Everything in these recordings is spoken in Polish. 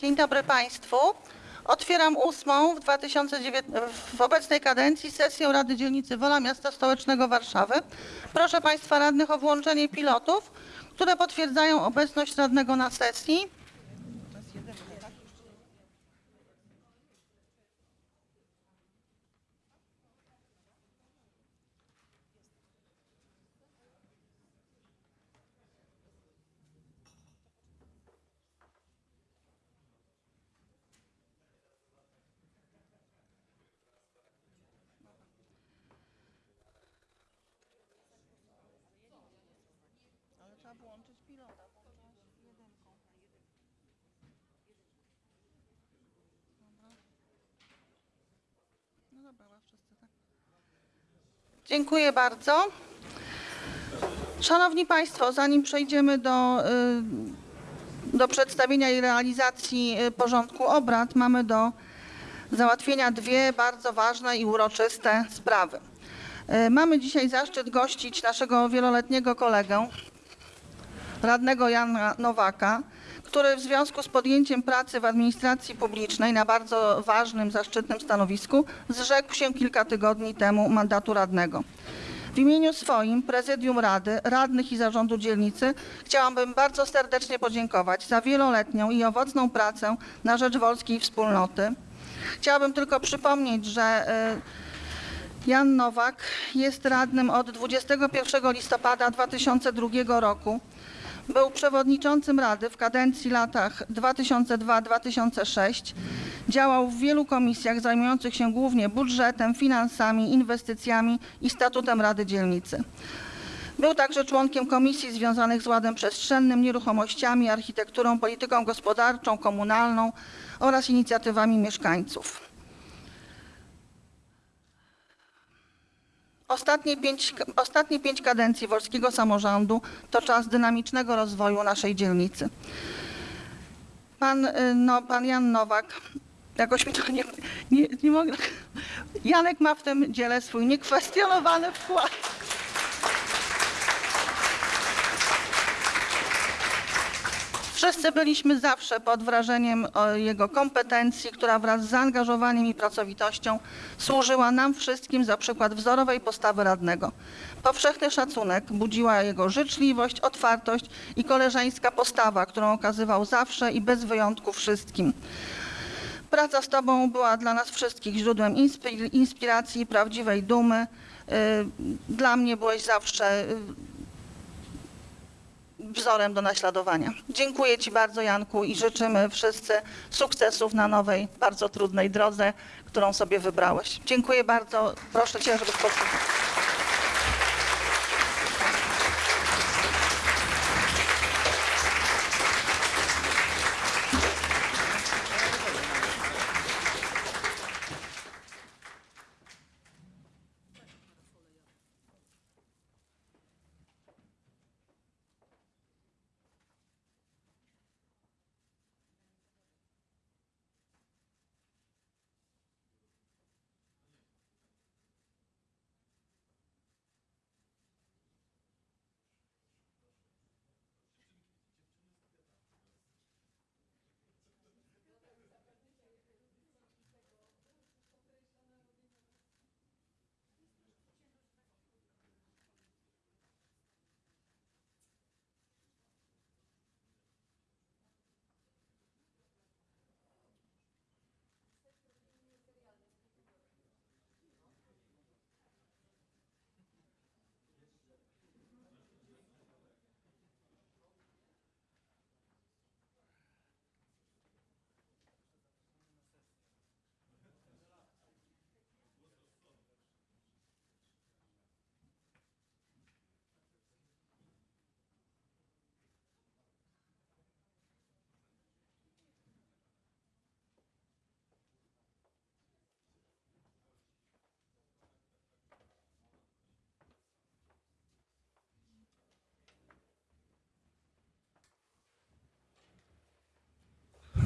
Dzień dobry Państwu. Otwieram ósmą w, 2019, w obecnej kadencji sesję Rady Dzielnicy Wola Miasta Stołecznego Warszawy. Proszę Państwa radnych o włączenie pilotów, które potwierdzają obecność radnego na sesji. Dziękuję bardzo. Szanowni Państwo, zanim przejdziemy do, y, do przedstawienia i realizacji y, porządku obrad, mamy do załatwienia dwie bardzo ważne i uroczyste sprawy. Y, Mamy dzisiaj zaszczyt gościć naszego wieloletniego kolegę, radnego Jana Nowaka, który w związku z podjęciem pracy w administracji publicznej na bardzo ważnym, zaszczytnym stanowisku zrzekł się kilka tygodni temu mandatu radnego. W imieniu swoim, prezydium rady, radnych i zarządu dzielnicy chciałabym bardzo serdecznie podziękować za wieloletnią i owocną pracę na rzecz wolskiej wspólnoty. Chciałabym tylko przypomnieć, że y, Jan Nowak jest radnym od 21 listopada 2002 roku. Był przewodniczącym Rady w kadencji latach 2002-2006. Działał w wielu komisjach zajmujących się głównie budżetem, finansami, inwestycjami i statutem Rady Dzielnicy. Był także członkiem komisji związanych z ładem przestrzennym, nieruchomościami, architekturą, polityką gospodarczą, komunalną oraz inicjatywami mieszkańców. Ostatnie pięć, ostatnie pięć kadencji wolskiego samorządu to czas dynamicznego rozwoju naszej dzielnicy. Pan, y, no, pan Jan Nowak, jakoś mi to nie, nie, nie mogę. Janek ma w tym dziele swój niekwestionowany wkład. Wszyscy byliśmy zawsze pod wrażeniem o jego kompetencji, która wraz z zaangażowaniem i pracowitością służyła nam wszystkim za przykład wzorowej postawy radnego. Powszechny szacunek budziła jego życzliwość, otwartość i koleżeńska postawa, którą okazywał zawsze i bez wyjątku wszystkim. Praca z Tobą była dla nas wszystkich źródłem inspi- inspiracji prawdziwej dumy. Y, Dla mnie byłeś zawsze wzorem do naśladowania. Dziękuję Ci bardzo, Janku, i życzymy wszyscy sukcesów na nowej, bardzo trudnej drodze, którą sobie wybrałeś. Dziękuję bardzo. Proszę Cię, żebyś posłuchał.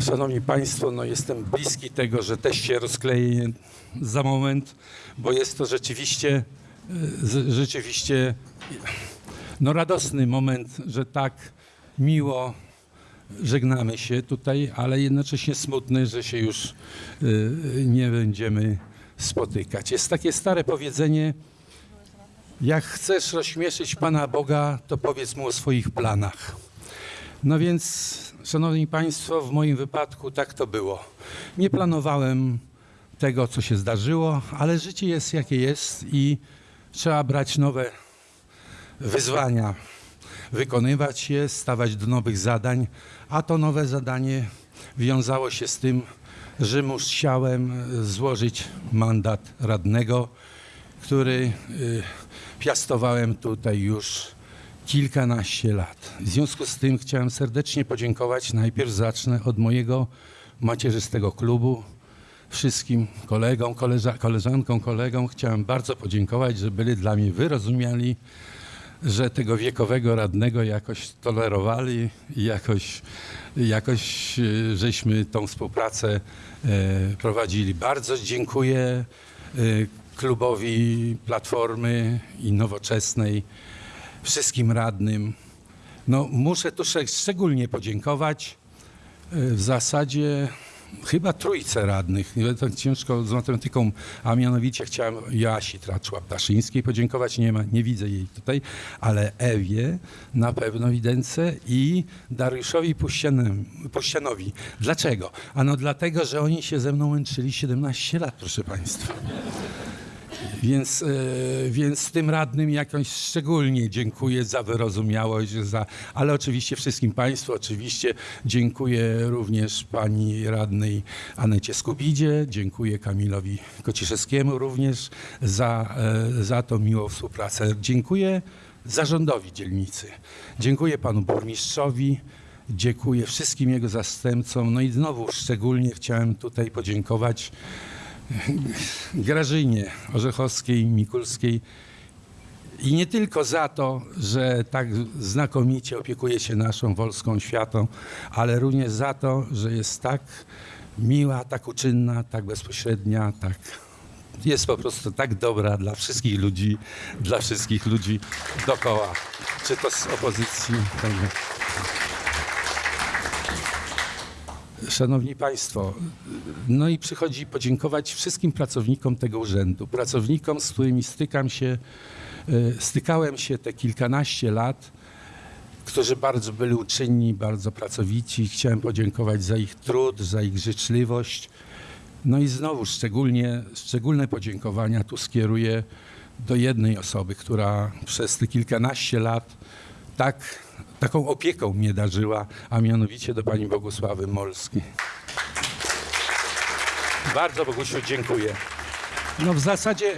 Szanowni Państwo, no jestem bliski tego, że też się rozkleję za moment, bo jest to rzeczywiście, e, rzeczywiście no radosny moment, że tak miło żegnamy się tutaj, ale jednocześnie smutny, że się już y, nie będziemy spotykać. Jest takie stare powiedzenie, jak chcesz rozśmieszyć Pana Boga, to powiedz Mu o swoich planach. No więc, Szanowni Państwo, w moim wypadku tak to było. Nie planowałem tego, co się zdarzyło, ale życie jest jakie jest i trzeba brać nowe wyzwania, wykonywać je, stawać do nowych zadań, a to nowe zadanie wiązało się z tym, że musiałem złożyć mandat radnego, który y, piastowałem tutaj już kilkanaście lat. W związku z tym chciałem serdecznie podziękować. Najpierw zacznę od mojego macierzystego klubu. Wszystkim kolegom, koleża, koleżankom, kolegom chciałem bardzo podziękować, że byli dla mnie wyrozumiali, że tego wiekowego radnego jakoś tolerowali i jakoś, jakoś e, żeśmy tą współpracę e, prowadzili. Bardzo dziękuję e, klubowi Platformy i Nowoczesnej, wszystkim radnym. No, muszę tu szczeg- szczególnie podziękować e, w zasadzie chyba trójce radnych. Tak ciężko z matematyką, a mianowicie chciałem Joasi Traczła-Ptaszyńskiej podziękować. Nie, ma, nie widzę jej tutaj, ale Ewie na pewno Widence i Dariuszowi Puścianowi. Dlaczego? Ano dlatego, że oni się ze mną męczyli 17 lat, proszę Państwa. Więc, e, więc tym radnym jakoś szczególnie dziękuję za wyrozumiałość, za, ale oczywiście wszystkim Państwu, oczywiście dziękuję również pani radnej Anecie Skubidzie, dziękuję Kamilowi Kociszewskiemu również za, e, za tą miłą współpracę. Dziękuję zarządowi dzielnicy, dziękuję panu burmistrzowi, dziękuję wszystkim jego zastępcom, no i znowu szczególnie chciałem tutaj podziękować Grażynie Orzechowskiej, Mikulskiej i nie tylko za to, że tak znakomicie opiekuje się naszą Wolską Światą, ale również za to, że jest tak miła, tak uczynna, tak bezpośrednia, tak jest po prostu tak dobra dla wszystkich ludzi, dla wszystkich ludzi dookoła, czy to z opozycji. Także. Szanowni Państwo, no i przychodzi podziękować wszystkim pracownikom tego urzędu, pracownikom, z którymi stykam się, e, stykałem się te kilkanaście lat, którzy bardzo byli uczynni, bardzo pracowici. Chciałem podziękować za ich trud, za ich życzliwość. No i znowu szczególnie, szczególne podziękowania tu skieruję do jednej osoby, która przez te kilkanaście lat tak, taką opieką mnie darzyła, a mianowicie do pani Bogusławy Molskiej. Bardzo Bogusiu dziękuję. No w zasadzie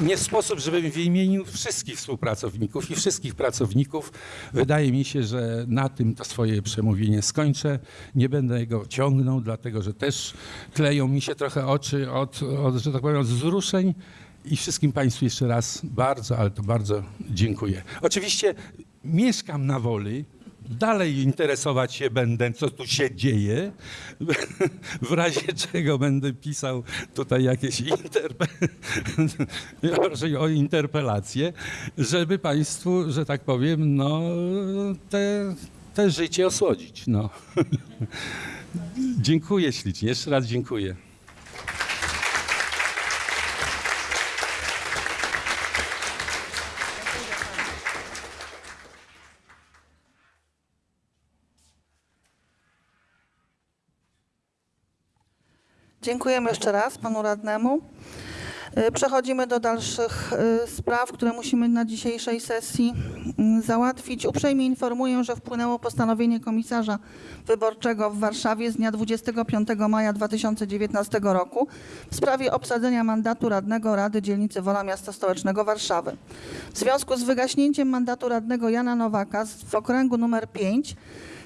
nie sposób, żebym wymienił wszystkich współpracowników i wszystkich pracowników. Wydaje mi się, że na tym to swoje przemówienie skończę. Nie będę go ciągnął, dlatego że też kleją mi się trochę oczy od, od że tak powiem, od wzruszeń. I wszystkim Państwu jeszcze raz bardzo, ale to bardzo dziękuję. Oczywiście mieszkam na Woli. Dalej interesować się będę, co tu się dzieje. W razie czego będę pisał tutaj jakieś interpe... o interpelacje, żeby Państwu, że tak powiem, no, te, te życie osłodzić. No. Dziękuję ślicznie. Jeszcze raz dziękuję. Dziękujemy jeszcze raz panu radnemu. Y, Przechodzimy do dalszych y, spraw, które musimy na dzisiejszej sesji mm, załatwić. Uprzejmie informuję, że wpłynęło postanowienie komisarza wyborczego w Warszawie z dnia 25 maja 2019 roku w sprawie obsadzenia mandatu radnego Rady Dzielnicy Wola Miasta Stołecznego Warszawy. W związku z wygaśnięciem mandatu radnego Jana Nowaka w okręgu numer 5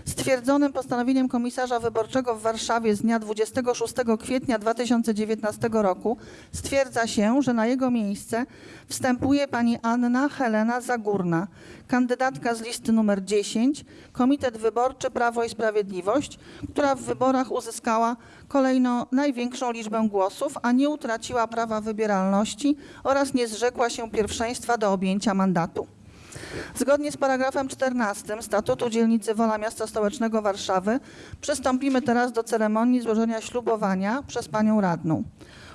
stwierdzonym postanowieniem komisarza wyborczego w Warszawie z dnia 26 kwietnia 2019 roku stwierdza się, że na jego miejsce wstępuje pani Anna Helena Zagórna, kandydatka z listy numer 10, Komitet Wyborczy Prawo i Sprawiedliwość, która w wyborach uzyskała kolejno największą liczbę głosów, a nie utraciła prawa wybieralności oraz nie zrzekła się pierwszeństwa do objęcia mandatu. Zgodnie z paragrafem 14 Statutu Dzielnicy Wola Miasta Stołecznego Warszawy przystąpimy teraz do ceremonii złożenia ślubowania przez Panią Radną.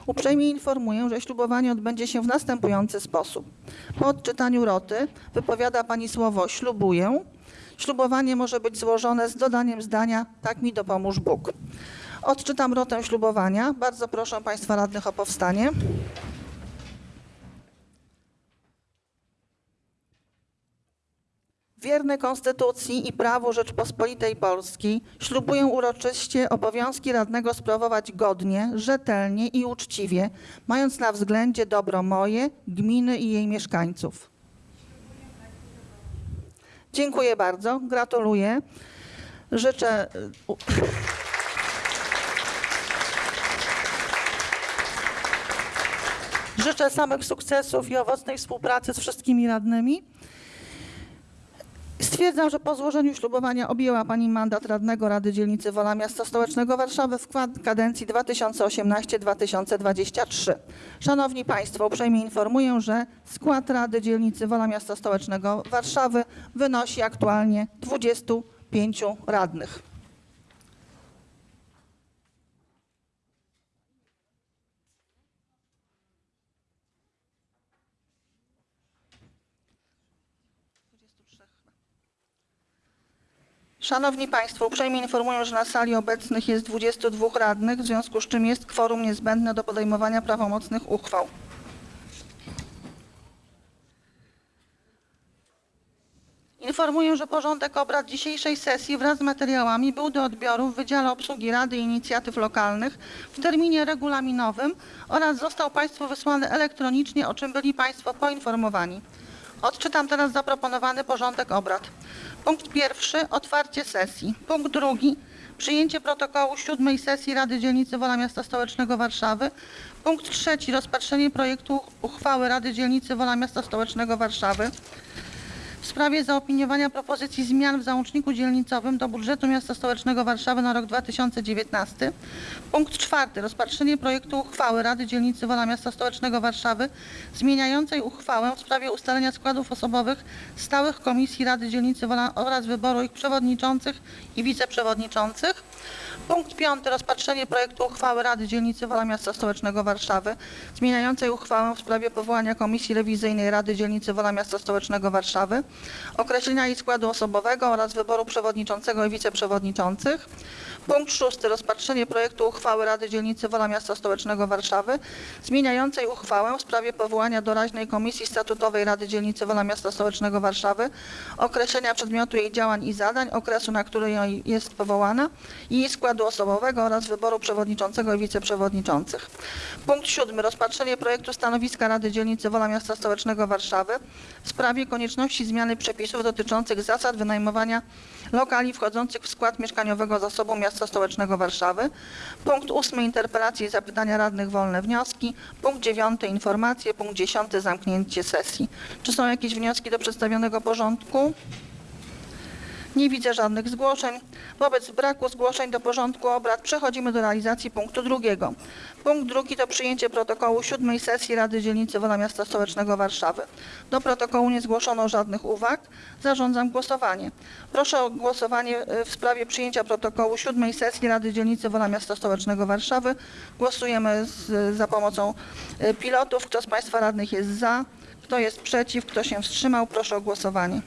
Uprzejmie informuję, że ślubowanie odbędzie się w następujący sposób. Po odczytaniu roty wypowiada Pani słowo ślubuję. Ślubowanie może być złożone z dodaniem zdania tak mi dopomóż Bóg. Odczytam rotę ślubowania. Bardzo proszę Państwa radnych o powstanie. Wierny Konstytucji i prawu Rzeczpospolitej Polskiej ślubuję uroczyście obowiązki radnego sprawować godnie, rzetelnie i uczciwie, mając na względzie dobro moje, gminy i jej mieszkańców. Dziękuję bardzo, gratuluję. Życzę. Życzę samych sukcesów i owocnej współpracy z wszystkimi radnymi. Stwierdzam, że po złożeniu ślubowania objęła Pani mandat radnego Rady Dzielnicy Wola Miasta Stołecznego Warszawy w kadencji 2018-2023. Szanowni Państwo, uprzejmie informuję, że skład Rady Dzielnicy Wola Miasta Stołecznego Warszawy wynosi aktualnie 25 radnych. Szanowni Państwo, uprzejmie informuję, że na sali obecnych jest 22 radnych, w związku z czym jest kworum niezbędne do podejmowania prawomocnych uchwał. Informuję, że porządek obrad dzisiejszej sesji wraz z materiałami był do odbioru w Wydziale Obsługi Rady i Inicjatyw Lokalnych w terminie regulaminowym oraz został Państwu wysłany elektronicznie, o czym byli Państwo poinformowani. Odczytam teraz zaproponowany porządek obrad. Punkt pierwszy otwarcie sesji. Punkt drugi przyjęcie protokołu siódmej sesji Rady Dzielnicy Wola Miasta Stołecznego Warszawy. Punkt trzeci rozpatrzenie projektu uchwały Rady Dzielnicy Wola Miasta Stołecznego Warszawy w sprawie zaopiniowania propozycji zmian w załączniku dzielnicowym do budżetu miasta stołecznego Warszawy na rok 2019. Punkt czwarty. Rozpatrzenie projektu uchwały Rady Dzielnicy Wola Miasta Stołecznego Warszawy zmieniającej uchwałę w sprawie ustalenia składów osobowych stałych Komisji Rady Dzielnicy Wola oraz wyboru ich przewodniczących i wiceprzewodniczących. Punkt piąty. Rozpatrzenie projektu uchwały Rady Dzielnicy Wola Miasta Stołecznego Warszawy zmieniającej uchwałę w sprawie powołania Komisji Rewizyjnej Rady Dzielnicy Wola Miasta Stołecznego Warszawy, określenia jej składu osobowego oraz wyboru przewodniczącego i wiceprzewodniczących. Punkt szósty. Rozpatrzenie projektu uchwały Rady Dzielnicy Wola Miasta Stołecznego Warszawy zmieniającej uchwałę w sprawie powołania doraźnej Komisji Statutowej Rady Dzielnicy Wola Miasta Stołecznego Warszawy, określenia przedmiotu jej działań i zadań, okresu, na który jest powołana i jej składu osobowego oraz wyboru przewodniczącego i wiceprzewodniczących. Punkt siódmy. Rozpatrzenie projektu stanowiska Rady Dzielnicy Wola Miasta Stołecznego Warszawy w sprawie konieczności zmiany przepisów dotyczących zasad wynajmowania lokali wchodzących w skład mieszkaniowego zasobu Miasta Stołecznego Warszawy. Punkt ósmy. Interpelacje i zapytania radnych wolne wnioski. Punkt dziewiąty. Informacje. Punkt dziesiąty. Zamknięcie sesji. Czy są jakieś wnioski do przedstawionego porządku? Nie widzę żadnych zgłoszeń. Wobec braku zgłoszeń do porządku obrad przechodzimy do realizacji punktu drugiego. Punkt drugi to przyjęcie protokołu siódmej sesji Rady Dzielnicy Wola Miasta Stołecznego Warszawy. Do protokołu nie zgłoszono żadnych uwag. Zarządzam głosowanie. Proszę o głosowanie y, w sprawie przyjęcia protokołu siódmej sesji Rady Dzielnicy Wola Miasta Stołecznego Warszawy. Głosujemy z, za pomocą y, pilotów. Kto z Państwa radnych jest za? Kto jest przeciw? Kto się wstrzymał? Proszę o głosowanie.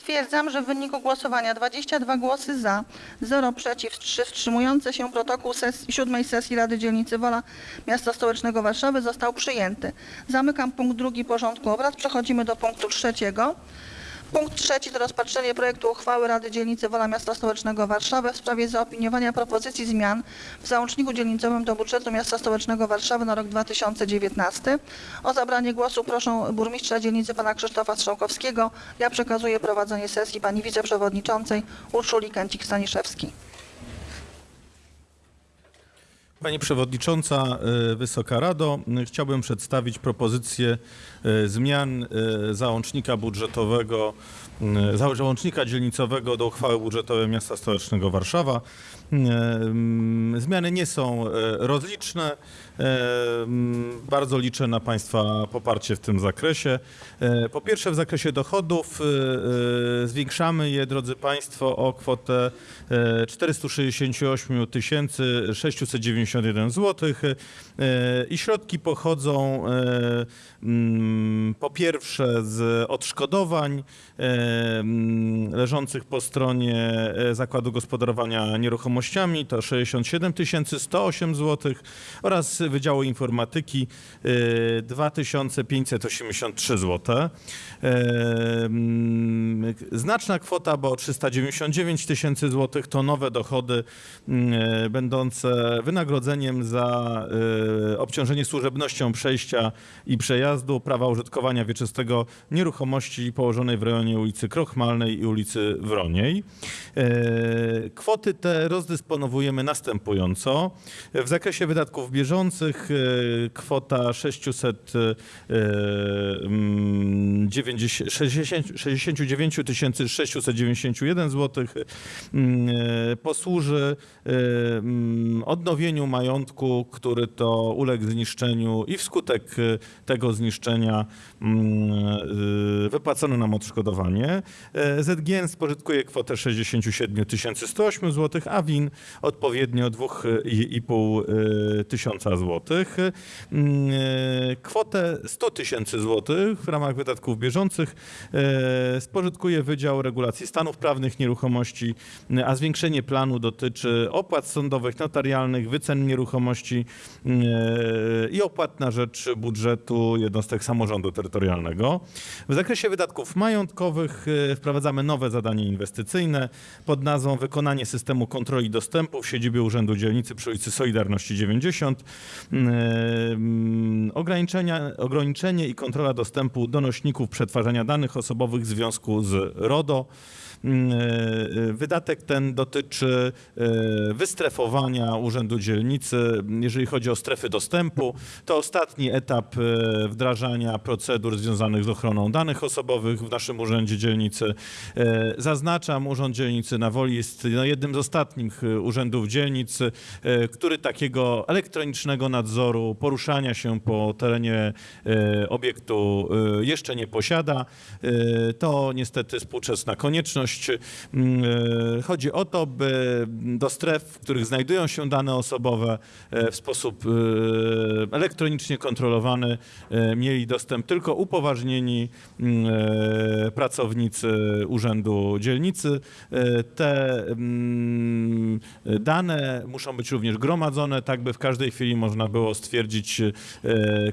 Stwierdzam, że w wyniku głosowania 22 głosy za, 0 przeciw, 3 wstrzymujące się protokół sesji, siódmej sesji Rady Dzielnicy Wola Miasta Stołecznego Warszawy został przyjęty. Zamykam punkt drugi porządku obrad. Przechodzimy do punktu trzeciego. Punkt trzeci to rozpatrzenie projektu uchwały Rady Dzielnicy Wola Miasta Stołecznego Warszawy w sprawie zaopiniowania propozycji zmian w załączniku dzielnicowym do budżetu Miasta Stołecznego Warszawy na rok 2019. O zabranie głosu proszę burmistrza dzielnicy pana Krzysztofa Strzałkowskiego. Ja przekazuję prowadzenie sesji pani wiceprzewodniczącej Urszuli Kęcik-Staniszewskiej. Pani Przewodnicząca, y, Wysoka Rado, chciałbym przedstawić propozycję y, zmian y, załącznika budżetowego, za- załącznika dzielnicowego do uchwały budżetowej Miasta Stołecznego Warszawa. Zmiany nie są y, rozliczne. Bardzo liczę na Państwa poparcie w tym zakresie. Y, Po pierwsze w zakresie dochodów y, zwiększamy je, drodzy Państwo, o kwotę y, 468 691 zł i środki pochodzą e, mm, po pierwsze z odszkodowań e, leżących po stronie e, Zakładu Gospodarowania Nieruchomościami to 67 108 zł oraz Wydziału Informatyki e, 2583 zł. E, mm, Znaczna kwota, bo 399 tysięcy złotych to nowe dochody e, będące wynagrodzeniem za obciążenie służebnością przejścia i przejazdu prawa użytkowania wieczystego nieruchomości położonej w rejonie ulicy Krochmalnej i ulicy Wroniej. Kwoty te rozdysponowujemy następująco. W zakresie wydatków bieżących e, kwota 600 e, mm, 90 60 69 691 zł posłuży e, mm, odnowieniu majątku, który to uległ zniszczeniu i wskutek e, tego zniszczenia mm, wypłacono nam odszkodowanie. ZGN spożytkuje kwotę 67 108 zł, a WIN odpowiednio 2,5 e, tysiąca złotych. Mm, e, Kwotę 100 tysięcy złotych w ramach wydatków bieżących e, spożytkuje Wydział Regulacji Stanów Prawnych Nieruchomości, a zwiększenie planu dotyczy opłat sądowych, notarialnych, wycen nieruchomości e, i opłat na rzecz budżetu jednostek samorządu terytorialnego. W zakresie wydatków majątkowych e, wprowadzamy nowe zadanie inwestycyjne pod nazwą Wykonanie systemu kontroli dostępu w siedzibie Urzędu Dzielnicy przy ulicy Solidarności 90. Mm, Ograniczenia, ograniczenie i kontrola dostępu do nośników przetwarzania danych osobowych w związku z RODO. Mm, e, Wydatek ten dotyczy e, wystrefowania Urzędu Dzielnicy, jeżeli chodzi o strefy dostępu. To ostatni etap e, wdrażania procedur związanych z ochroną danych osobowych w naszym Urzędzie Dzielnicy. E, Zaznaczam, Urząd Dzielnicy na Woli jest no, jednym z ostatnich e, urzędów dzielnicy, e, który takiego elektronicznego nadzoru poruszania się po terenie e, obiektu e, jeszcze nie posiada. E, To niestety współczesna konieczność. Mm, e, Chodzi o to, by do stref, w których znajdują się dane osobowe e, w sposób e, elektronicznie kontrolowany mieli dostęp tylko upoważnieni mm, pracownicy Urzędu Dzielnicy. Te mm, dane muszą być również gromadzone, tak by w każdej chwili można było stwierdzić,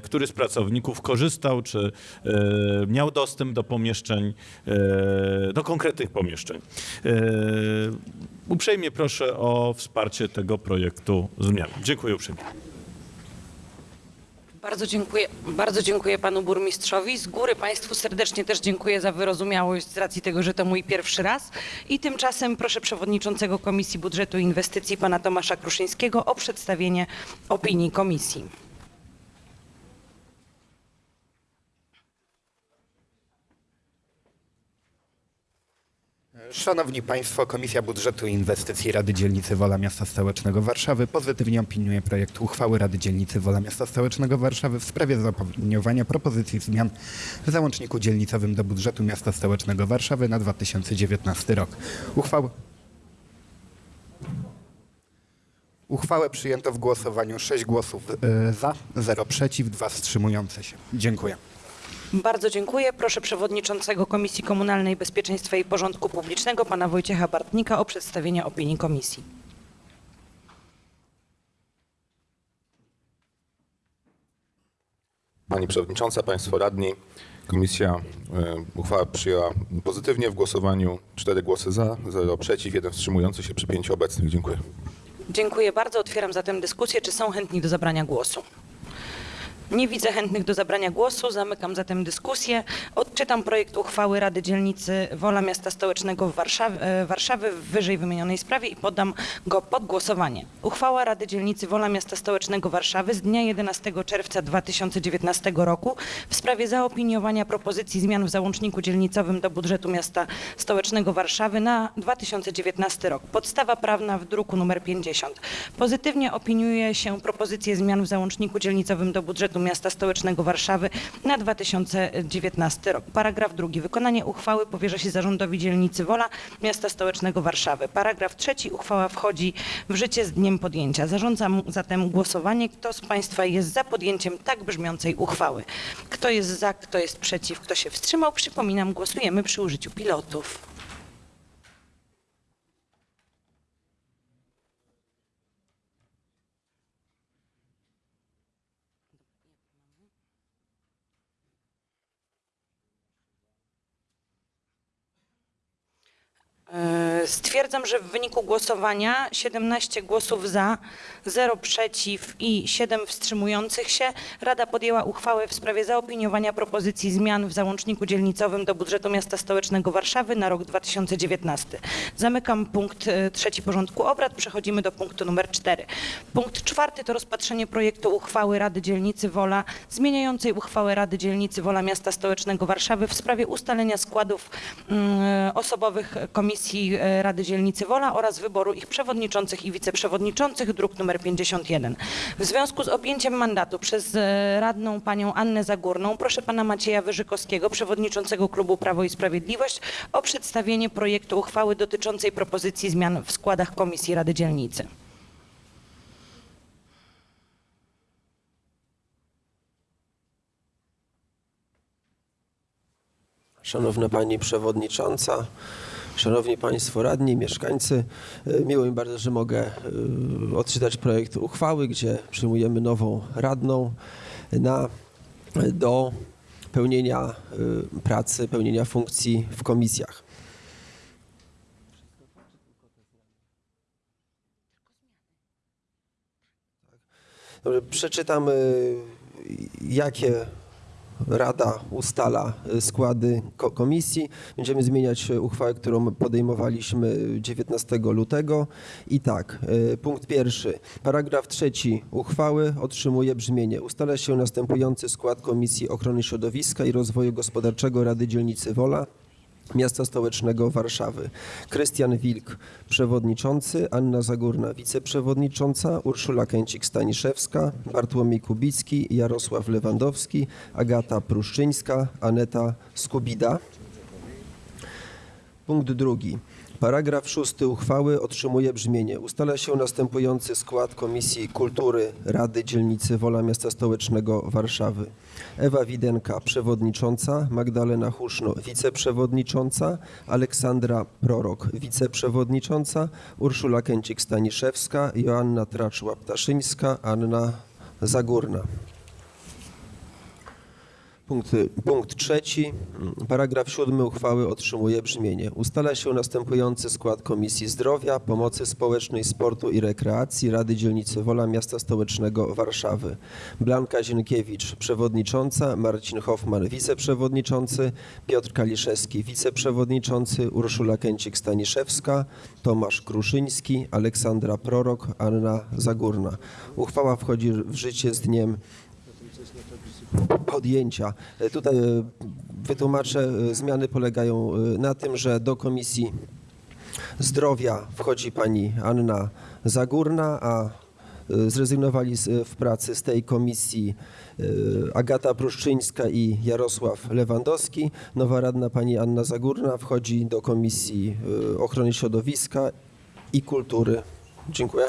który z pracowników korzystał, czy miał dostęp do pomieszczeń, do konkretnych pomieszczeń. E, Uprzejmie proszę o wsparcie tego projektu zmian. Dziękuję uprzejmie. Bardzo dziękuję, bardzo dziękuję panu burmistrzowi. Z góry państwu serdecznie też dziękuję za wyrozumiałość z racji tego, że to mój pierwszy raz. I tymczasem proszę przewodniczącego Komisji Budżetu i Inwestycji pana Tomasza Kruszyńskiego o przedstawienie opinii komisji. Szanowni Państwo, Komisja Budżetu i Inwestycji Rady Dzielnicy Wola Miasta Stołecznego Warszawy pozytywnie opiniuje projekt uchwały Rady Dzielnicy Wola Miasta Stołecznego Warszawy w sprawie zaopiniowania propozycji zmian w załączniku dzielnicowym do budżetu Miasta Stołecznego Warszawy na 2019 rok. Uchwałę Uchwałę przyjęto w głosowaniu 6 głosów e, za, 0 przeciw, 2 wstrzymujące się. Dziękuję. Bardzo dziękuję. Proszę przewodniczącego Komisji Komunalnej Bezpieczeństwa i Porządku Publicznego pana Wojciecha Bartnika o przedstawienie opinii komisji. Pani Przewodnicząca, Państwo Radni, Komisja e, uchwałę przyjęła pozytywnie w głosowaniu. Cztery głosy za, zero przeciw, jeden wstrzymujący się przy pięciu obecnych. Dziękuję. Dziękuję bardzo. Otwieram zatem dyskusję. Czy są chętni do zabrania głosu? Nie widzę chętnych do zabrania głosu. Zamykam zatem dyskusję. Odczytam projekt uchwały Rady Dzielnicy Wola Miasta Stołecznego w Warszawie, e, Warszawy w wyżej wymienionej sprawie i poddam go pod głosowanie. Uchwała Rady Dzielnicy Wola Miasta Stołecznego Warszawy z dnia 11 czerwca 2019 roku w sprawie zaopiniowania propozycji zmian w załączniku dzielnicowym do budżetu Miasta Stołecznego Warszawy na 2019 rok. Podstawa prawna w druku nr 50. Pozytywnie opiniuje się propozycję zmian w załączniku dzielnicowym do budżetu Miasta Stołecznego Warszawy na 2019 rok. Paragraf drugi. Wykonanie uchwały powierza się zarządowi dzielnicy Wola Miasta Stołecznego Warszawy. Paragraf trzeci. Uchwała wchodzi w życie z dniem podjęcia. Zarządzam zatem głosowanie. Kto z Państwa jest za podjęciem tak brzmiącej uchwały? Kto jest za, kto jest przeciw, kto się wstrzymał? Przypominam, głosujemy przy użyciu pilotów. Stwierdzam, że w wyniku głosowania 17 głosów za, 0 przeciw i 7 wstrzymujących się Rada podjęła uchwałę w sprawie zaopiniowania propozycji zmian w załączniku dzielnicowym do budżetu Miasta Stołecznego Warszawy na rok 2019. Zamykam punkt e, trzeci porządku obrad. Przechodzimy do punktu numer 4. Punkt czwarty to rozpatrzenie projektu uchwały Rady Dzielnicy Wola zmieniającej uchwałę Rady Dzielnicy Wola Miasta Stołecznego Warszawy w sprawie ustalenia składów mm, osobowych Komisji e, Rady Dzielnicy Wola oraz wyboru ich przewodniczących i wiceprzewodniczących, druk nr 51. W związku z objęciem mandatu przez e, radną panią Annę Zagórną proszę pana Macieja Wyżykowskiego, przewodniczącego klubu Prawo i Sprawiedliwość o przedstawienie projektu uchwały dotyczącej propozycji zmian w składach Komisji Rady Dzielnicy. Szanowna Pani Przewodnicząca, Szanowni Państwo Radni, mieszkańcy, e, miło mi bardzo, że mogę e, odczytać projekt uchwały, gdzie przyjmujemy nową radną na, do pełnienia e, pracy, pełnienia funkcji w komisjach. Dobrze, przeczytam, jakie Rada ustala y, składy ko- komisji. Będziemy zmieniać y, uchwałę, którą podejmowaliśmy 19 lutego. I tak, y, punkt pierwszy. Paragraf trzeci uchwały otrzymuje brzmienie. Ustala się następujący skład Komisji Ochrony Środowiska i Rozwoju Gospodarczego Rady Dzielnicy Wola. Miasta Stołecznego Warszawy. Krystian Wilk, przewodniczący, Anna Zagórna, wiceprzewodnicząca, Urszula Kęcik-Staniszewska, Bartłomiej Kubicki, Jarosław Lewandowski, Agata Pruszczyńska, Aneta Skubida. Punkt drugi. Paragraf szósty uchwały otrzymuje brzmienie. Ustala się następujący skład Komisji Kultury Rady Dzielnicy Wola Miasta Stołecznego Warszawy. Ewa Widenka, przewodnicząca, Magdalena Huszno, wiceprzewodnicząca, Aleksandra Prorok, wiceprzewodnicząca, Urszula Kęcik-Staniszewska, Joanna Traczła-Ptaszyńska, Anna Zagórna. Punkt, punkt trzeci. Paragraf siódmy uchwały otrzymuje brzmienie. Ustala się następujący skład Komisji Zdrowia, Pomocy Społecznej, Sportu i Rekreacji Rady Dzielnicy Wola Miasta Stołecznego Warszawy. Blanka Zienkiewicz, przewodnicząca, Marcin Hoffman, wiceprzewodniczący, Piotr Kaliszewski, wiceprzewodniczący, Urszula Kęcik-Staniszewska, Tomasz Kruszyński, Aleksandra Prorok, Anna Zagórna. Uchwała wchodzi w życie z dniem podjęcia. E, Tutaj e, wytłumaczę, e, zmiany polegają na tym, że do Komisji Zdrowia wchodzi pani Anna Zagórna, a zrezygnowali z, w pracy z tej komisji Agata Pruszczyńska i Jarosław Lewandowski. Nowa radna pani Anna Zagórna wchodzi do Komisji Ochrony Środowiska i Kultury. Dziękuję.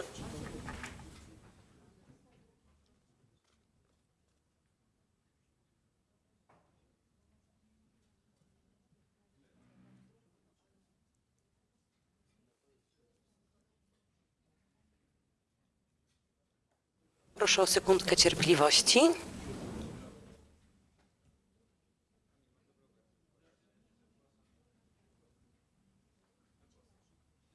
Proszę o sekundkę cierpliwości.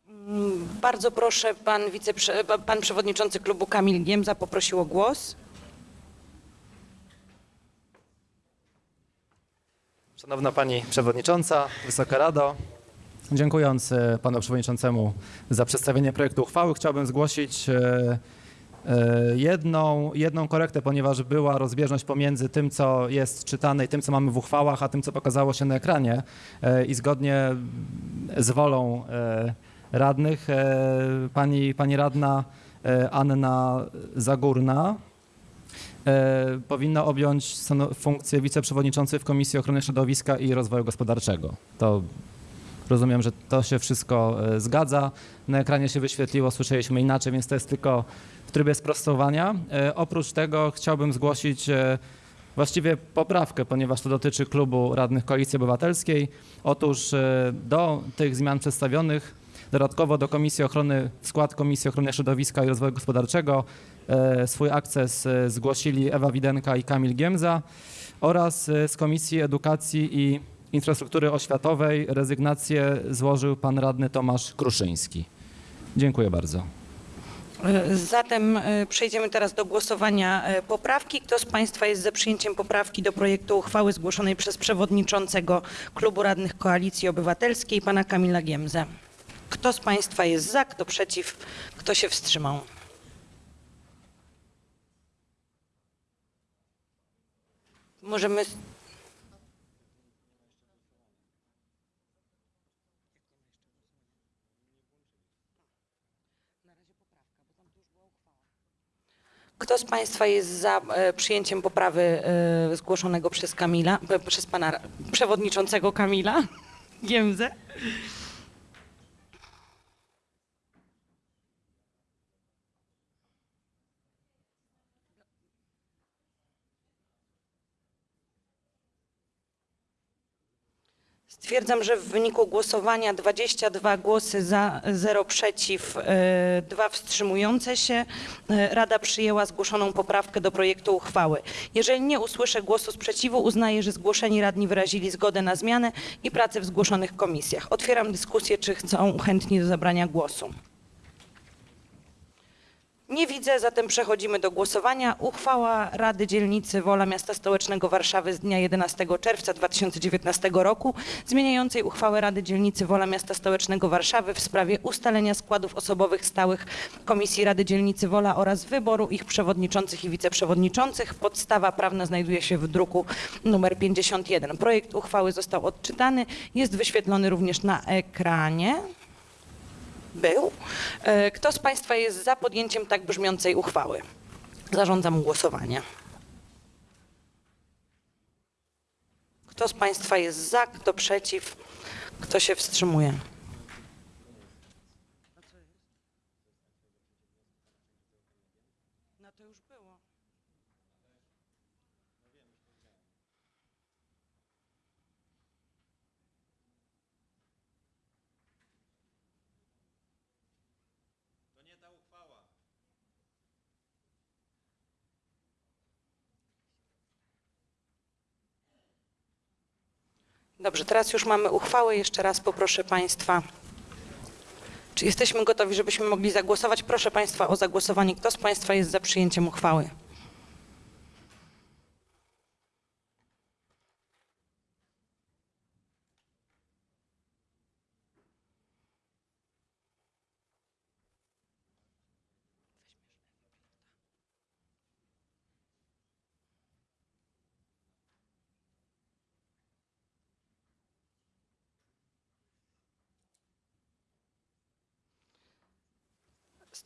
Mm, bardzo proszę, pan, wiceprze, pan przewodniczący klubu Kamil Niemza poprosił o głos. Szanowna Pani Przewodnicząca, Wysoka Rado, dziękując e, Panu Przewodniczącemu za przedstawienie projektu uchwały, chciałbym zgłosić e, jedną, jedną korektę, ponieważ była rozbieżność pomiędzy tym, co jest czytane i tym, co mamy w uchwałach, a tym, co pokazało się na ekranie E, i zgodnie z wolą e, radnych e, pani, pani radna e, Anna Zagórna e, powinna objąć funkcję wiceprzewodniczącej w Komisji Ochrony Środowiska i Rozwoju Gospodarczego. To rozumiem, że to się wszystko e, zgadza. Na ekranie się wyświetliło, słyszeliśmy inaczej, więc to jest tylko w trybie sprostowania. E, Oprócz tego chciałbym zgłosić e, właściwie poprawkę, ponieważ to dotyczy klubu radnych Koalicji Obywatelskiej. Otóż do tych zmian przedstawionych dodatkowo do Komisji Ochrony, w skład Komisji Ochrony Środowiska i Rozwoju Gospodarczego swój akces zgłosili Ewa Widenka i Kamil Giemza oraz z Komisji Edukacji i Infrastruktury Oświatowej rezygnację złożył pan radny Tomasz Kruszyński. Dziękuję bardzo. E, Zatem e, przejdziemy teraz do głosowania e, poprawki. Kto z Państwa jest za przyjęciem poprawki do projektu uchwały zgłoszonej przez przewodniczącego Klubu Radnych Koalicji Obywatelskiej, pana Kamila Giemzę? Kto z Państwa jest za, kto przeciw, kto się wstrzymał? Możemy. Kto z Państwa jest za e, przyjęciem poprawy e, zgłoszonego przez Kamila, e, przez pana przewodniczącego Kamila Giemzę? Stwierdzam, że w wyniku głosowania 22 głosy za, 0 przeciw, 2 wstrzymujące się, e, Rada przyjęła zgłoszoną poprawkę do projektu uchwały. Jeżeli nie usłyszę głosu sprzeciwu, uznaję, że zgłoszeni radni wyrazili zgodę na zmianę i pracę w zgłoszonych komisjach. Otwieram dyskusję, czy chcą chętni do zabrania głosu. Nie widzę, zatem przechodzimy do głosowania. Uchwała Rady Dzielnicy Wola Miasta Stołecznego Warszawy z dnia 11 czerwca 2019 roku zmieniającej uchwałę Rady Dzielnicy Wola Miasta Stołecznego Warszawy w sprawie ustalenia składów osobowych stałych Komisji Rady Dzielnicy Wola oraz wyboru ich przewodniczących i wiceprzewodniczących. Podstawa prawna znajduje się w druku numer 51. Projekt uchwały został odczytany, jest wyświetlony również na ekranie był. E, Kto z Państwa jest za podjęciem tak brzmiącej uchwały? Zarządzam głosowanie. Kto z Państwa jest za, kto przeciw, kto się wstrzymuje? Dobrze, teraz już mamy uchwałę. Jeszcze raz poproszę Państwa. Czy jesteśmy gotowi, żebyśmy mogli zagłosować? Proszę Państwa o zagłosowanie. Kto z Państwa jest za przyjęciem uchwały?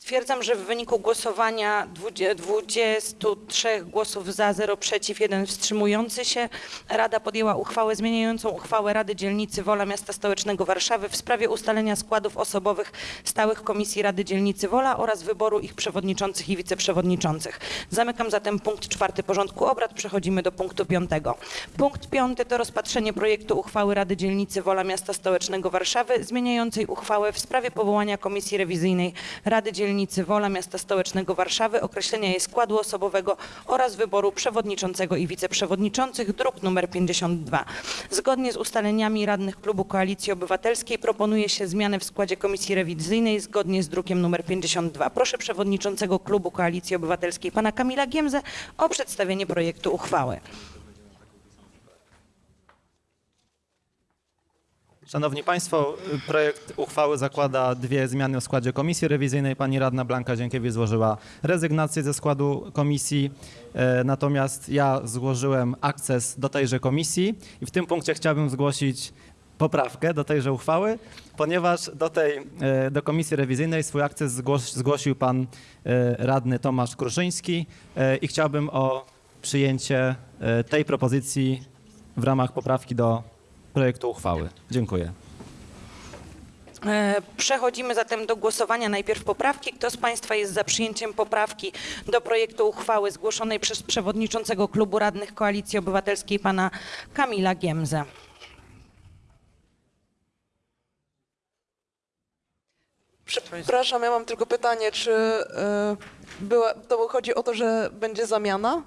Stwierdzam, że w wyniku głosowania dwudzie- 23 głosów za, 0 przeciw, 1 wstrzymujący się, Rada podjęła uchwałę zmieniającą uchwałę Rady Dzielnicy Wola Miasta Stołecznego Warszawy w sprawie ustalenia składów osobowych stałych Komisji Rady Dzielnicy Wola oraz wyboru ich przewodniczących i wiceprzewodniczących. Zamykam zatem punkt czwarty porządku obrad. Przechodzimy do punktu piątego. Punkt piąty to rozpatrzenie projektu uchwały Rady Dzielnicy Wola Miasta Stołecznego Warszawy zmieniającej uchwałę w sprawie powołania Komisji Rewizyjnej Rady Dzielnicy Wola Miasta Stołecznego Warszawy, określenia jej składu osobowego oraz wyboru przewodniczącego i wiceprzewodniczących, druk nr 52. Zgodnie z ustaleniami radnych Klubu Koalicji Obywatelskiej proponuje się zmianę w składzie Komisji Rewizyjnej zgodnie z drukiem nr 52. Proszę przewodniczącego Klubu Koalicji Obywatelskiej pana Kamila Giemzę o przedstawienie projektu uchwały. Szanowni Państwo, projekt uchwały zakłada dwie zmiany w składzie komisji rewizyjnej. Pani radna Blanka Dziękiewicz złożyła rezygnację ze składu komisji, e, natomiast ja złożyłem akces do tejże komisji i w tym punkcie chciałbym zgłosić poprawkę do tejże uchwały, ponieważ do tej e, do komisji rewizyjnej swój akces zgłos, zgłosił pan e, radny Tomasz Kruszyński i chciałbym o przyjęcie tej propozycji w ramach poprawki do projektu uchwały. Dziękuję. E, Przechodzimy zatem do głosowania. Najpierw poprawki. Kto z Państwa jest za przyjęciem poprawki do projektu uchwały zgłoszonej przez przewodniczącego klubu radnych Koalicji Obywatelskiej pana Kamila Giemzę? Przepraszam, ja mam tylko pytanie, czy e, była, to chodzi o to, że będzie zamiana?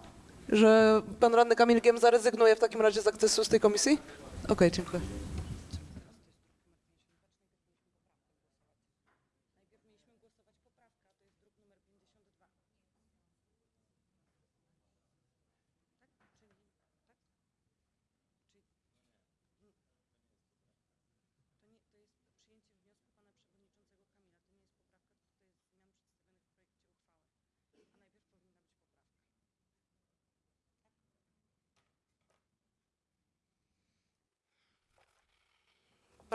Że pan radny Kamil Giem zarezygnuje w takim razie z akcesu z tej komisji? Okej, dziękuję.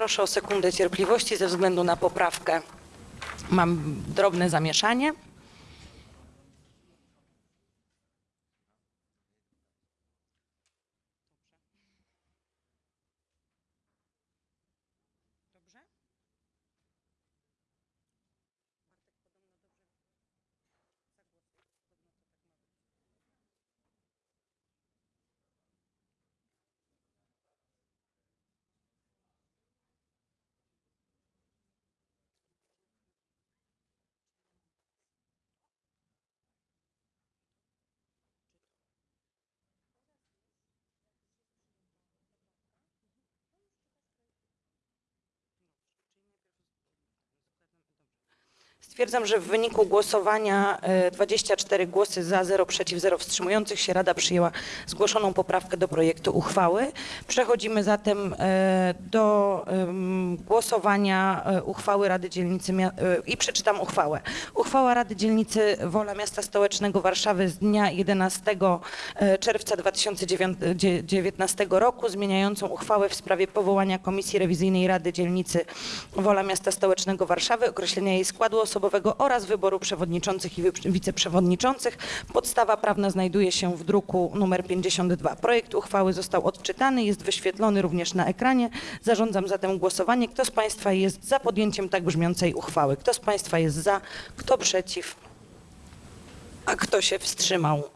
Proszę o sekundę cierpliwości ze względu na poprawkę. Mam drobne zamieszanie. Stwierdzam, że w wyniku głosowania e, 24 głosy za, 0 przeciw, 0 wstrzymujących się Rada przyjęła zgłoszoną poprawkę do projektu uchwały. Przechodzimy zatem e, do głosowania e, uchwały Rady Dzielnicy e, i przeczytam uchwałę. Uchwała Rady Dzielnicy Wola Miasta Stołecznego Warszawy z dnia 11 e, czerwca 2019 roku zmieniającą uchwałę w sprawie powołania Komisji Rewizyjnej Rady Dzielnicy Wola Miasta Stołecznego Warszawy, określenia jej składu oraz wyboru przewodniczących i wiceprzewodniczących. Podstawa prawna znajduje się w druku numer 52. Projekt uchwały został odczytany, jest wyświetlony również na ekranie. Zarządzam zatem głosowanie. Kto z Państwa jest za podjęciem tak brzmiącej uchwały? Kto z Państwa jest za? Kto przeciw? A kto się wstrzymał?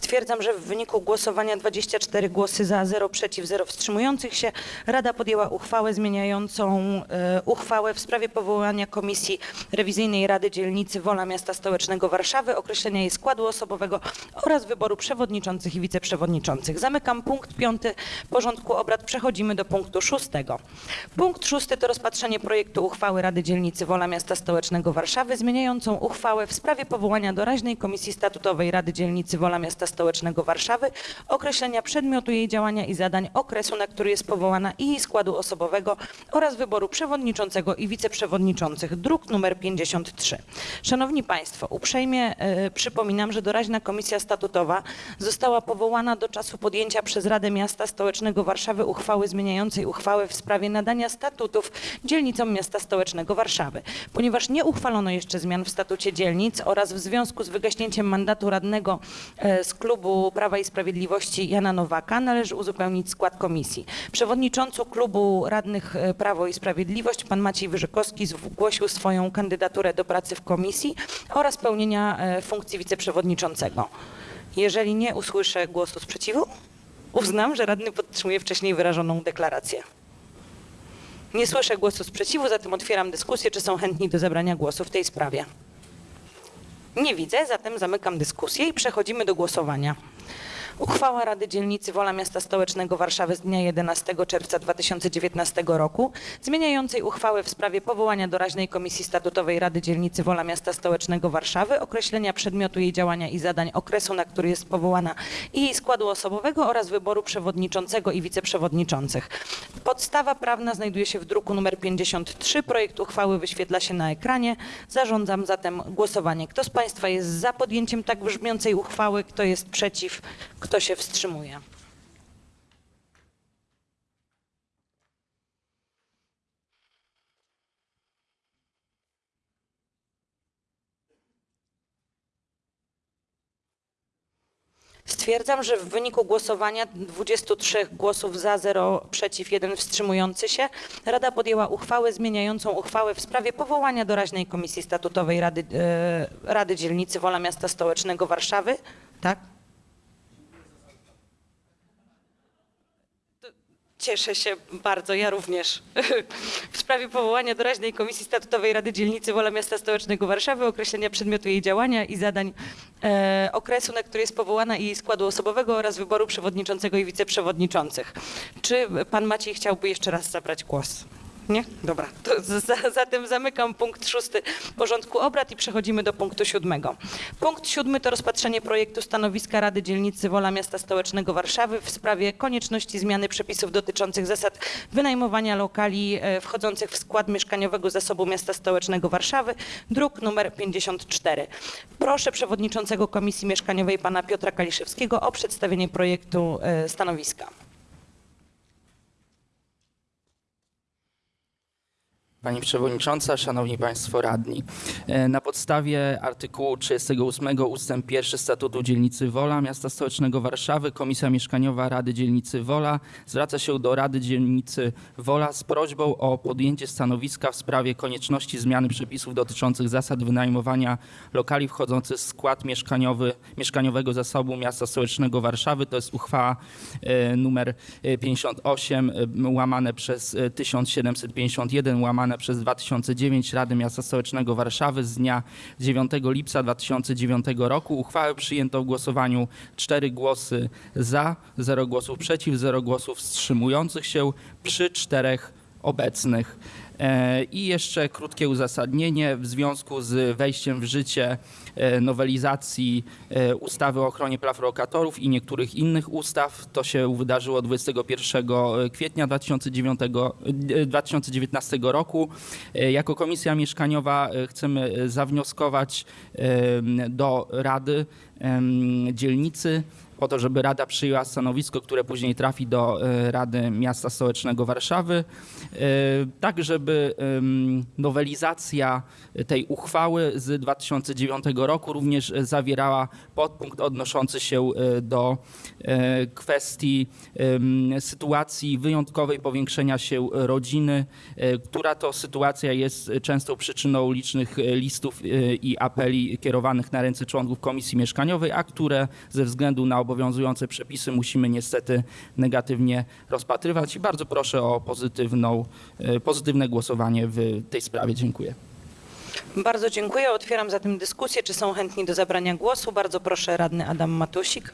Stwierdzam, że w wyniku głosowania 24 głosy za, 0 przeciw, 0 wstrzymujących się Rada podjęła uchwałę zmieniającą e, uchwałę w sprawie powołania Komisji Rewizyjnej Rady Dzielnicy Wola Miasta Stołecznego Warszawy, określenia jej składu osobowego oraz wyboru przewodniczących i wiceprzewodniczących. Zamykam punkt piąty porządku obrad. Przechodzimy do punktu szóstego. Punkt szósty to rozpatrzenie projektu uchwały Rady Dzielnicy Wola Miasta Stołecznego Warszawy zmieniającą uchwałę w sprawie powołania doraźnej Komisji Statutowej Rady Dzielnicy Wola Miasta Stołecznego Warszawy, określenia przedmiotu jej działania i zadań, okresu, na który jest powołana i jej składu osobowego oraz wyboru przewodniczącego i wiceprzewodniczących. Druk numer 53. Szanowni Państwo, uprzejmie e, przypominam, że doraźna Komisja Statutowa została powołana do czasu podjęcia przez Radę Miasta Stołecznego Warszawy uchwały zmieniającej uchwałę w sprawie nadania statutów dzielnicom Miasta Stołecznego Warszawy. Ponieważ nie uchwalono jeszcze zmian w statucie dzielnic oraz w związku z wygaśnięciem mandatu radnego e, z klubu Prawa i Sprawiedliwości Jana Nowaka należy uzupełnić skład komisji. Przewodniczący klubu radnych e, Prawo i Sprawiedliwość pan Maciej Wyrzykowski zgłosił swoją kandydaturę do pracy w komisji oraz pełnienia e, funkcji wiceprzewodniczącego. Jeżeli nie usłyszę głosu sprzeciwu, uznam, że radny podtrzymuje wcześniej wyrażoną deklarację. Nie słyszę głosu sprzeciwu, zatem otwieram dyskusję, czy są chętni do zabrania głosu w tej sprawie. Nie widzę, zatem zamykam dyskusję i przechodzimy do głosowania. Uchwała Rady Dzielnicy Wola Miasta Stołecznego Warszawy z dnia 11 czerwca 2019 roku zmieniającej uchwałę w sprawie powołania doraźnej Komisji Statutowej Rady Dzielnicy Wola Miasta Stołecznego Warszawy, określenia przedmiotu jej działania i zadań, okresu, na który jest powołana i jej składu osobowego oraz wyboru przewodniczącego i wiceprzewodniczących. Podstawa prawna znajduje się w druku nr 53. Projekt uchwały wyświetla się na ekranie. Zarządzam zatem głosowanie. Kto z Państwa jest za podjęciem tak brzmiącej uchwały? Kto jest przeciw? Kto się wstrzymuje? Stwierdzam, że w wyniku głosowania 23 głosów za, 0 przeciw, 1 wstrzymujący się, Rada podjęła uchwałę zmieniającą uchwałę w sprawie powołania doraźnej Komisji Statutowej Rady, e, Rady Dzielnicy Wola Miasta Stołecznego Warszawy. Tak? Cieszę się bardzo, ja również. W sprawie powołania doraźnej Komisji Statutowej Rady Dzielnicy Wola Miasta Stołecznego Warszawy, określenia przedmiotu jej działania i zadań e, okresu, na który jest powołana i jej składu osobowego oraz wyboru przewodniczącego i wiceprzewodniczących. Czy pan Maciej chciałby jeszcze raz zabrać głos? Nie? Dobra. Za, zatem zamykam punkt szósty porządku obrad i przechodzimy do punktu siódmego. Punkt siódmy to rozpatrzenie projektu stanowiska Rady Dzielnicy Wola Miasta Stołecznego Warszawy w sprawie konieczności zmiany przepisów dotyczących zasad wynajmowania lokali e, wchodzących w skład mieszkaniowego zasobu Miasta Stołecznego Warszawy, druk numer 54. Proszę przewodniczącego Komisji Mieszkaniowej pana Piotra Kaliszewskiego o przedstawienie projektu e, stanowiska. Pani Przewodnicząca, Szanowni Państwo Radni. E, Na podstawie artykułu 38 ustęp 1 Statutu Dzielnicy Wola Miasta Stołecznego Warszawy Komisja Mieszkaniowa Rady Dzielnicy Wola zwraca się do Rady Dzielnicy Wola z prośbą o podjęcie stanowiska w sprawie konieczności zmiany przepisów dotyczących zasad wynajmowania lokali wchodzących w skład mieszkaniowy, mieszkaniowego zasobu Miasta Stołecznego Warszawy. To jest uchwała e, numer e, 58 e, łamane przez e, 1751 łamane przez 2009 Rady Miasta Stołecznego Warszawy z dnia 9 lipca 2009 roku. Uchwałę przyjęto w głosowaniu 4 głosy za, 0 głosów przeciw, 0 głosów wstrzymujących się przy czterech obecnych. E, I jeszcze krótkie uzasadnienie. W związku z wejściem w życie e, nowelizacji e, ustawy o ochronie praw lokatorów i niektórych innych ustaw, to się wydarzyło 21 kwietnia 2009, e, 2019 roku. Jako Komisja Mieszkaniowa chcemy zawnioskować do Rady Dzielnicy po to, żeby Rada przyjęła stanowisko, które później trafi do e, Rady Miasta Stołecznego Warszawy, e, tak żeby nowelizacja tej uchwały z 2009 roku również zawierała podpunkt odnoszący się e, do kwestii sytuacji wyjątkowej powiększenia się rodziny, która to sytuacja jest częstą przyczyną licznych listów i apeli kierowanych na ręce członków Komisji Mieszkaniowej, a które ze względu na obowiązujące przepisy musimy niestety negatywnie rozpatrywać. I bardzo proszę o pozytywną, e, pozytywne głosowanie w tej sprawie. Dziękuję. Bardzo dziękuję. Otwieram zatem dyskusję. Czy są chętni do zabrania głosu? Bardzo proszę, radny Adam Matusik.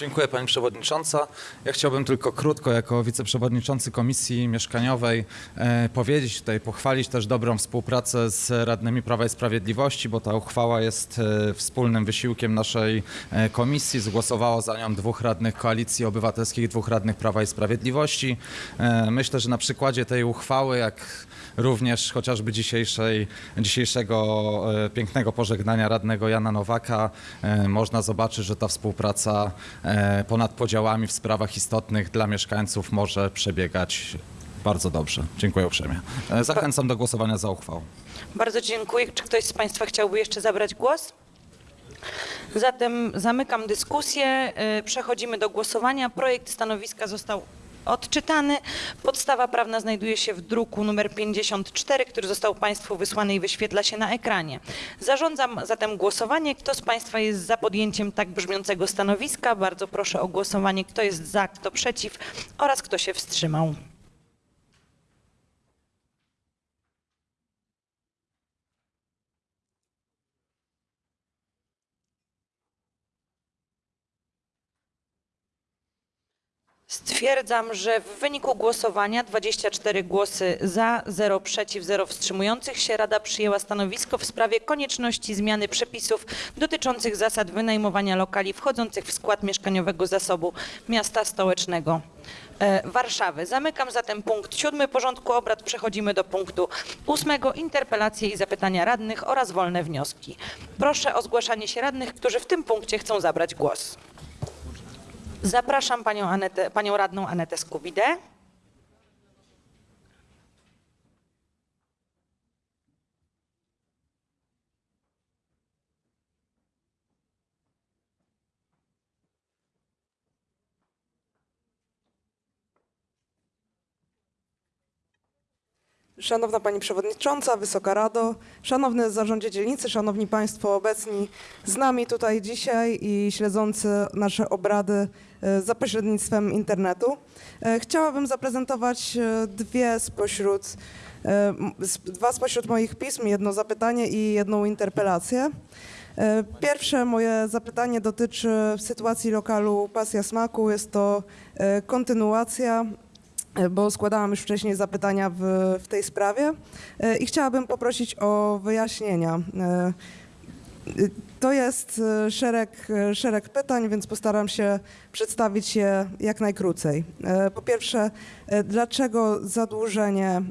Dziękuję Pani Przewodnicząca. Ja chciałbym tylko krótko jako wiceprzewodniczący Komisji Mieszkaniowej e, powiedzieć tutaj, pochwalić też dobrą współpracę z radnymi Prawa i Sprawiedliwości, bo ta uchwała jest e, wspólnym wysiłkiem naszej e, komisji. Zgłosowało za nią dwóch radnych Koalicji Obywatelskiej, dwóch radnych Prawa i Sprawiedliwości. E, myślę, że na przykładzie tej uchwały, jak również chociażby dzisiejszej, dzisiejszego e, pięknego pożegnania radnego Jana Nowaka e, można zobaczyć, że ta współpraca e, ponad podziałami w sprawach istotnych dla mieszkańców może przebiegać bardzo dobrze. Dziękuję uprzejmie. Zachęcam do głosowania za uchwałą. Bardzo dziękuję. Czy ktoś z Państwa chciałby jeszcze zabrać głos? Zatem zamykam dyskusję. Przechodzimy do głosowania. Projekt stanowiska został odczytany. Podstawa prawna znajduje się w druku numer 54, który został Państwu wysłany i wyświetla się na ekranie. Zarządzam zatem głosowanie. Kto z Państwa jest za podjęciem tak brzmiącego stanowiska? Bardzo proszę o głosowanie. Kto jest za, kto przeciw oraz kto się wstrzymał. Stwierdzam, że w wyniku głosowania 24 głosy za, 0 przeciw, 0 wstrzymujących się Rada przyjęła stanowisko w sprawie konieczności zmiany przepisów dotyczących zasad wynajmowania lokali wchodzących w skład mieszkaniowego zasobu miasta stołecznego e, Warszawy. Zamykam zatem punkt siódmy porządku obrad. Przechodzimy do punktu ósmego. Interpelacje i zapytania radnych oraz wolne wnioski. Proszę o zgłaszanie się radnych, którzy w tym punkcie chcą zabrać głos. Zapraszam panią, Anetę, panią radną Anetę Skubidę. Szanowna Pani Przewodnicząca, Wysoka Rado, Szanowny Zarządzie Dzielnicy, Szanowni Państwo obecni z nami tutaj dzisiaj i śledzący nasze obrady e, za pośrednictwem internetu. E, Chciałabym zaprezentować e, dwie spośród, dwa spośród moich pism, jedno zapytanie i jedną interpelację. Pierwsze moje zapytanie dotyczy sytuacji lokalu Pasja Smaku. Jest to kontynuacja bo składałam już wcześniej zapytania w, w tej sprawie e, i chciałabym poprosić o wyjaśnienia. E, To jest e, szereg, e, szereg pytań, więc postaram się przedstawić je jak najkrócej. E, Po pierwsze, e, dlaczego zadłużenie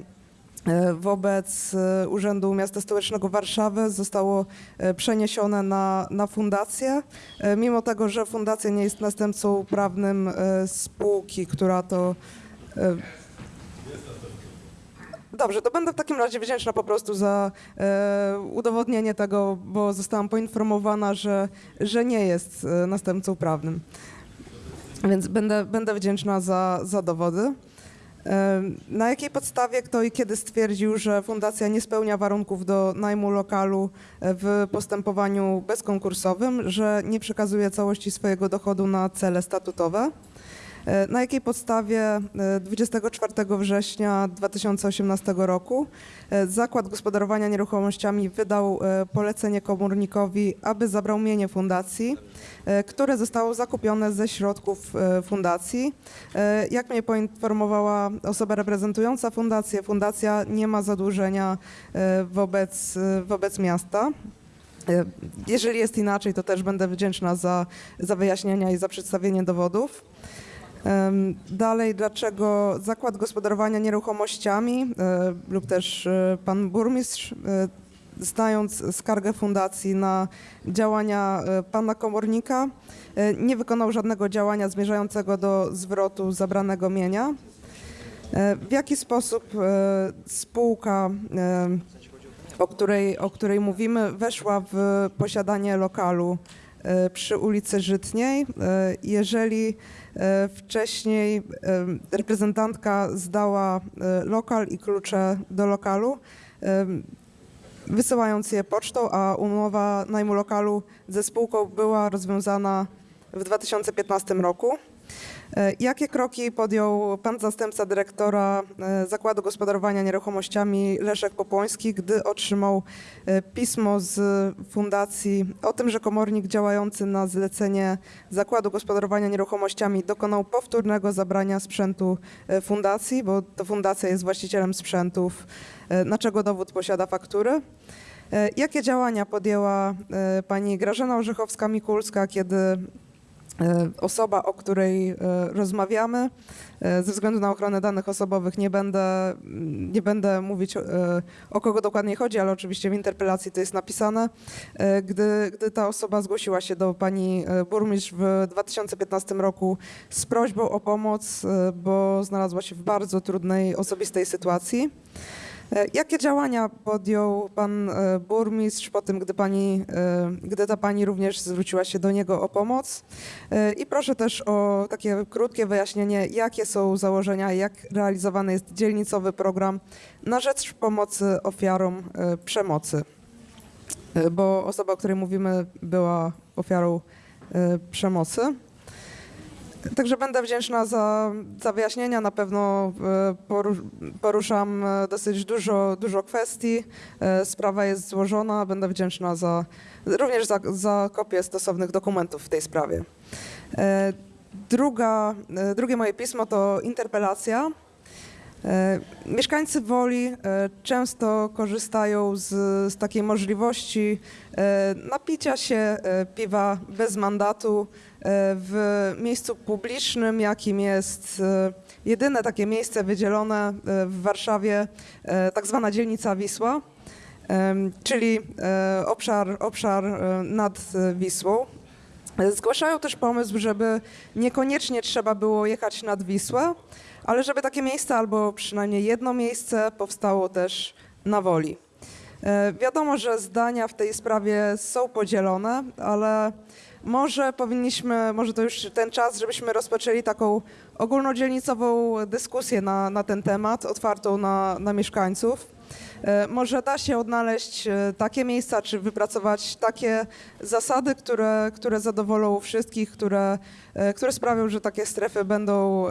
e, wobec e, Urzędu Miasta Stołecznego Warszawy zostało e, przeniesione na, na fundację, e, mimo tego, że fundacja nie jest następcą prawnym e, spółki, która to E, Dobrze, to będę w takim razie wdzięczna po prostu za e, udowodnienie tego, bo zostałam poinformowana, że, że nie jest e, następcą prawnym. Więc będę, będę wdzięczna za, za dowody. E, Na jakiej podstawie kto i kiedy stwierdził, że fundacja nie spełnia warunków do najmu lokalu e, w postępowaniu bezkonkursowym, że nie przekazuje całości swojego dochodu na cele statutowe? E, Na jakiej podstawie e, 24 września 2018 roku e, Zakład Gospodarowania Nieruchomościami wydał e, polecenie komornikowi, aby zabrał mienie fundacji, e, które zostało zakupione ze środków e, fundacji. E, Jak mnie poinformowała osoba reprezentująca fundację, fundacja nie ma zadłużenia e, wobec, e, wobec miasta. E, Jeżeli jest inaczej, to też będę wdzięczna za, za wyjaśnienia i za przedstawienie dowodów. Dalej, dlaczego Zakład Gospodarowania Nieruchomościami e, lub też e, pan burmistrz, e, znając skargę fundacji na działania pana komornika, nie wykonał żadnego działania zmierzającego do zwrotu zabranego mienia? W jaki sposób spółka, o której, o której mówimy, weszła w posiadanie lokalu przy ulicy Żytniej, e, jeżeli e, wcześniej e, reprezentantka zdała e, lokal i klucze do lokalu, e, wysyłając je pocztą, a umowa najmu lokalu ze spółką była rozwiązana w 2015 roku. E, Jakie kroki podjął pan zastępca dyrektora e, Zakładu Gospodarowania Nieruchomościami Leszek Popłoński, gdy otrzymał e, pismo z fundacji o tym, że komornik działający na zlecenie Zakładu Gospodarowania Nieruchomościami dokonał powtórnego zabrania sprzętu fundacji, bo to fundacja jest właścicielem sprzętów, na czego dowód posiada faktury? Jakie działania podjęła pani Grażyna Orzechowska-Mikulska, kiedy Osoba, o której e, rozmawiamy, e, ze względu na ochronę danych osobowych nie będę, mm, nie będę mówić e, o kogo dokładnie chodzi, ale oczywiście w interpelacji to jest napisane. E, Gdy, gdy ta osoba zgłosiła się do pani e, burmistrz w 2015 roku z prośbą o pomoc, e, bo znalazła się w bardzo trudnej osobistej sytuacji. E, Jakie działania podjął pan e, burmistrz po tym, gdy, pani, e, gdy ta pani również zwróciła się do niego o pomoc? I proszę też o takie krótkie wyjaśnienie, jakie są założenia, jak realizowany jest dzielnicowy program na rzecz pomocy ofiarom przemocy. Bo osoba, o której mówimy, była ofiarą przemocy. Także będę wdzięczna za, za wyjaśnienia. Na pewno e, poru- poruszam e, dosyć dużo, dużo kwestii. E, Sprawa jest złożona. Będę wdzięczna za, również za, za kopię stosownych dokumentów w tej sprawie. Druga, drugie moje pismo to interpelacja. Mieszkańcy Woli często korzystają z, z takiej możliwości napicia się piwa bez mandatu w miejscu publicznym, jakim jest e, jedyne takie miejsce wydzielone e, w Warszawie, e, tak zwana dzielnica Wisła, czyli e, obszar, obszar e, nad e, Wisłą. Zgłaszają też pomysł, żeby niekoniecznie trzeba było jechać nad Wisłę, ale żeby takie miejsce albo przynajmniej jedno miejsce powstało też na Woli. E, Wiadomo, że zdania w tej sprawie są podzielone, ale może powinniśmy, może to już ten czas, żebyśmy rozpoczęli taką ogólnodzielnicową dyskusję na, na ten temat, otwartą na, na mieszkańców. E, Może da się odnaleźć e, takie miejsca, czy wypracować takie zasady, które, które zadowolą wszystkich, które, które sprawią, że takie strefy będą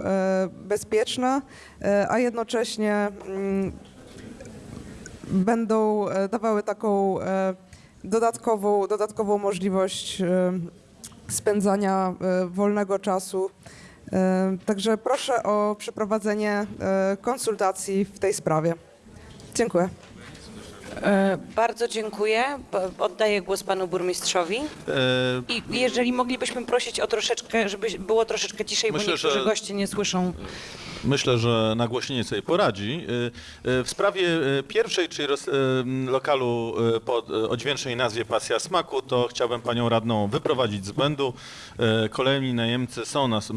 bezpieczne, a jednocześnie mm, będą e, dawały taką e, dodatkową, dodatkową możliwość e, spędzania wolnego czasu. Także proszę o przeprowadzenie konsultacji w tej sprawie. Dziękuję. E, Bardzo dziękuję. Oddaję głos panu burmistrzowi. E, I jeżeli moglibyśmy prosić o troszeczkę, żeby było troszeczkę ciszej, bo Myślę, niektórzy że- goście nie słyszą. Myślę, że nagłośnienie sobie poradzi. Y, W sprawie pierwszej, czyli lokalu y, po y, odźwięcznej nazwie Pasja Smaku, to chciałbym panią radną wyprowadzić z błędu. Kolejni najemcy są, nas,